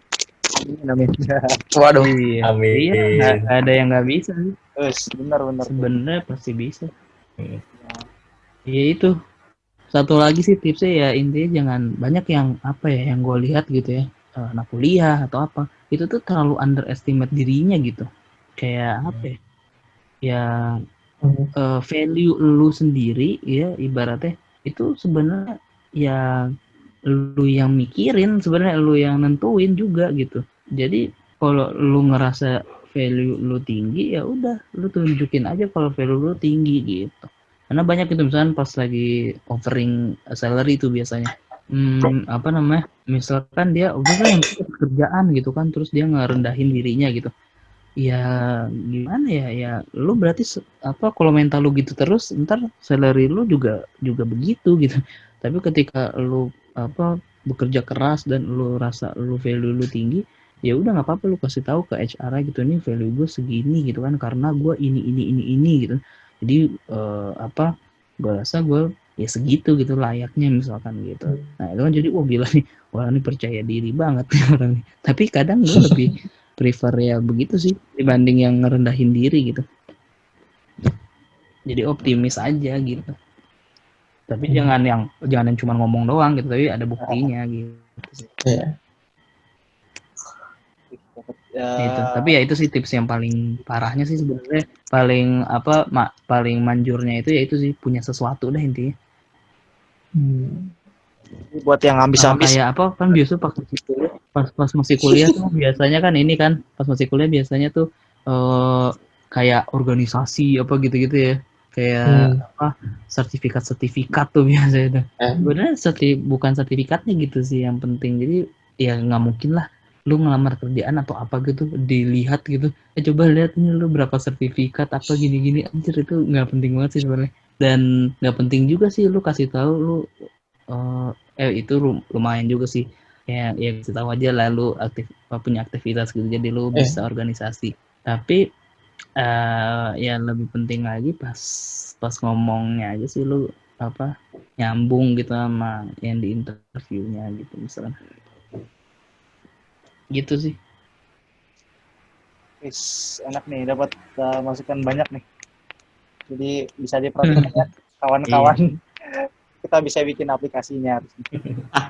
Amin. Waduh. Iya. Amin. Iya, gak, ada yang nggak bisa sih. benar benar. Sebenarnya pasti bisa. Iya. Ya itu. Satu lagi sih tipsnya ya intinya jangan banyak yang apa ya yang gue lihat gitu ya anak kuliah atau apa itu tuh terlalu underestimate dirinya gitu. Kayak apa ya? Ya uh, value lu sendiri ya ibaratnya itu sebenarnya ya lu yang mikirin sebenarnya lu yang nentuin juga gitu. Jadi kalau lu ngerasa value lu tinggi ya udah lu tunjukin aja kalau value lu tinggi gitu. Karena banyak itu misalnya pas lagi offering salary itu biasanya hmm, apa namanya? Misalkan dia udah kan kerjaan gitu kan terus dia ngerendahin dirinya gitu. Ya gimana ya? Ya lu berarti apa kalau mental lu gitu terus ntar salary lu juga juga begitu gitu. Tapi ketika lu apa bekerja keras dan lu rasa lu value lu tinggi ya udah nggak apa-apa lu kasih tahu ke HR gitu ini value gue segini gitu kan karena gue ini ini ini ini gitu. Jadi uh, apa gue rasa gue ya segitu gitu layaknya misalkan gitu. Nah itu kan jadi wah gila nih wah ini percaya diri banget nih orang nih tapi kadang gue lebih prefer ya begitu sih dibanding yang ngerendahin diri gitu. Jadi optimis aja gitu. Tapi hmm. jangan yang jangan yang cuma ngomong doang gitu tapi ada buktinya gitu yeah. Ya. itu tapi ya itu sih tips yang paling parahnya sih sebenarnya. Paling apa mak paling manjurnya itu ya itu sih punya sesuatu dah intinya hmm buat yang ambis-ambis. kayak apa kan biasa pas masih kuliah, pas pas masih kuliah tuh biasanya kan ini kan pas masih kuliah biasanya tuh uh, kayak organisasi apa gitu-gitu ya kayak hmm. apa sertifikat-sertifikat tuh biasanya tuh. Eh. Sebenarnya serti bukan sertifikatnya gitu sih yang penting. Jadi ya nggak mungkin lah lu ngelamar kerjaan atau apa gitu dilihat gitu eh coba lihat nih lu berapa sertifikat apa gini-gini anjir itu nggak penting banget sih sebenarnya dan nggak penting juga sih lu kasih tahu lu uh, eh itu lumayan juga sih. Ya ya kita tahu aja lalu aktif punya aktivitas gitu. Jadi lu eh. bisa organisasi. Tapi uh, ya lebih penting lagi pas pas ngomongnya aja sih lu apa nyambung gitu sama yang di interviewnya gitu misalnya. Gitu sih. Is, enak nih dapat uh, masukan banyak nih jadi bisa diperhatikan ya kawan-kawan. Iya. Kita bisa bikin aplikasinya.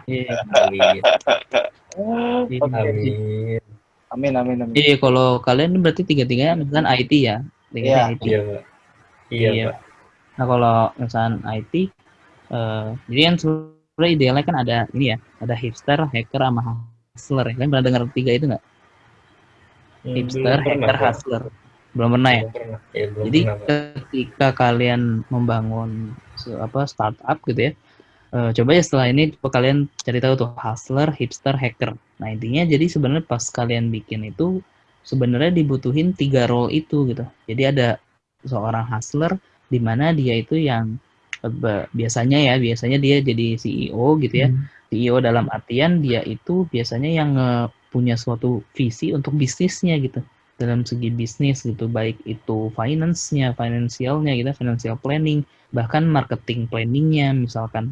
Iya, amin. okay. amin amin amin. Iya kalau kalian berarti tiga tiganya misalkan IT ya? Tiga IT iya iya, iya. nah kalau misalkan IT uh, eh, jadi kan sebenarnya idealnya kan ada ini ya ada hipster hacker sama hustler ya. Kalian pernah dengar tiga itu nggak? Hmm, hipster hacker hustler belum pernah ya. ya belum Jadi pernah, ketika kalian membangun apa startup gitu ya, uh, coba ya setelah ini coba kalian cari tahu tuh hustler, hipster, hacker. Nah intinya jadi sebenarnya pas kalian bikin itu sebenarnya dibutuhin tiga role itu gitu. Jadi ada seorang hustler di mana dia itu yang uh, biasanya ya biasanya dia jadi CEO gitu ya. Hmm. CEO dalam artian dia itu biasanya yang uh, punya suatu visi untuk bisnisnya gitu dalam segi bisnis gitu baik itu finance-nya, finansialnya gitu, financial planning, bahkan marketing planningnya misalkan.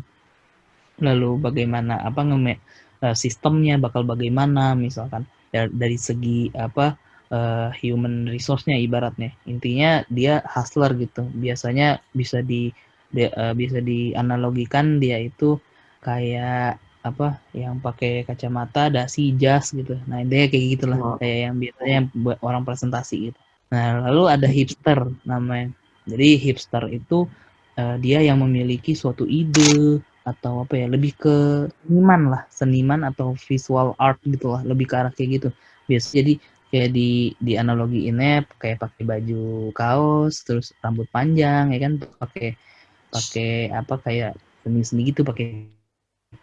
Lalu bagaimana apa nge uh, sistemnya bakal bagaimana misalkan dari segi apa uh, human resource-nya ibaratnya. Intinya dia hustler gitu. Biasanya bisa di, uh, bisa dianalogikan dia itu kayak apa yang pakai kacamata dasi jas gitu. Nah dia kayak gitulah. Oh. kayak yang biasanya buat orang presentasi gitu. Nah lalu ada hipster namanya. Jadi hipster itu uh, dia yang memiliki suatu ide atau apa ya lebih ke seniman lah. Seniman atau visual art gitu lah. Lebih ke arah kayak gitu. Biasa jadi kayak di di analogi ini kayak pakai baju kaos terus rambut panjang ya kan? Pakai pakai apa kayak seni seni gitu pakai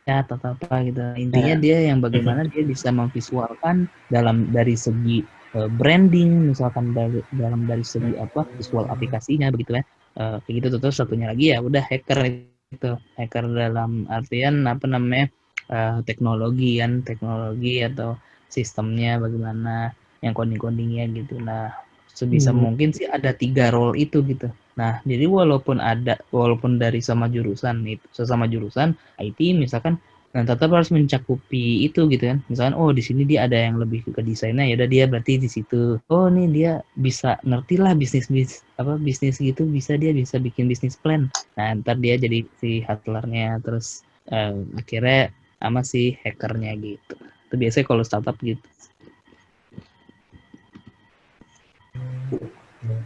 ya atau apa gitu. Intinya yeah. dia yang bagaimana dia bisa memvisualkan dalam dari segi uh, branding misalkan dari dalam dari segi apa visual aplikasinya begitu ya. Uh, kayak gitu. Terus satunya lagi ya udah hacker itu hacker dalam artian apa namanya uh, teknologi kan teknologi atau sistemnya bagaimana yang coding-codingnya gitu. Nah sebisa hmm. mungkin sih ada tiga role itu gitu Nah, jadi walaupun ada, walaupun dari sama jurusan itu, sesama jurusan IT misalkan, nah tetap harus mencakupi itu gitu kan. Misalkan, oh di sini dia ada yang lebih ke desainnya, ya udah dia berarti di situ. Oh nih dia bisa ngerti lah bisnis bis apa bisnis gitu, bisa dia bisa bikin bisnis plan. Nah ntar dia jadi si hustlernya, terus uh, akhirnya sama si hackernya gitu. Itu biasanya kalau startup gitu.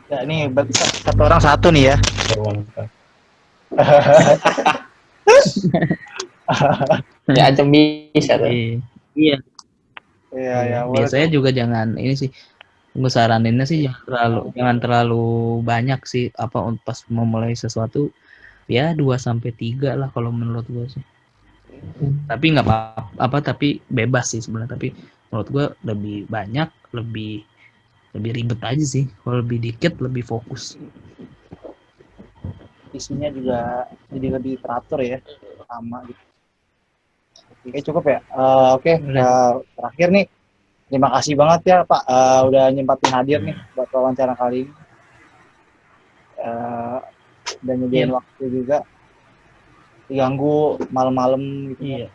Ya, ini satu orang satu nih ya. ya aja bisa tuh. Iya. Iya, iya. Ya, Biasanya juga jangan ini sih gue saraninnya sih jangan terlalu jangan terlalu banyak sih apa pas mau mulai sesuatu ya 2 sampai tiga lah kalau menurut gue sih. Hmm. Tapi nggak apa, apa tapi bebas sih sebenarnya tapi menurut gue lebih banyak lebih lebih ribet aja sih. Kalau lebih dikit lebih fokus. Isinya juga jadi lebih teratur ya. Sama gitu. Oke cukup ya. Uh, oke okay. uh, terakhir nih. Terima kasih banget ya Pak. Uh, udah nyempatin hadir nih buat wawancara kali ini. Uh, dan nyediain yeah. waktu juga. Diganggu malam-malam gitu iya.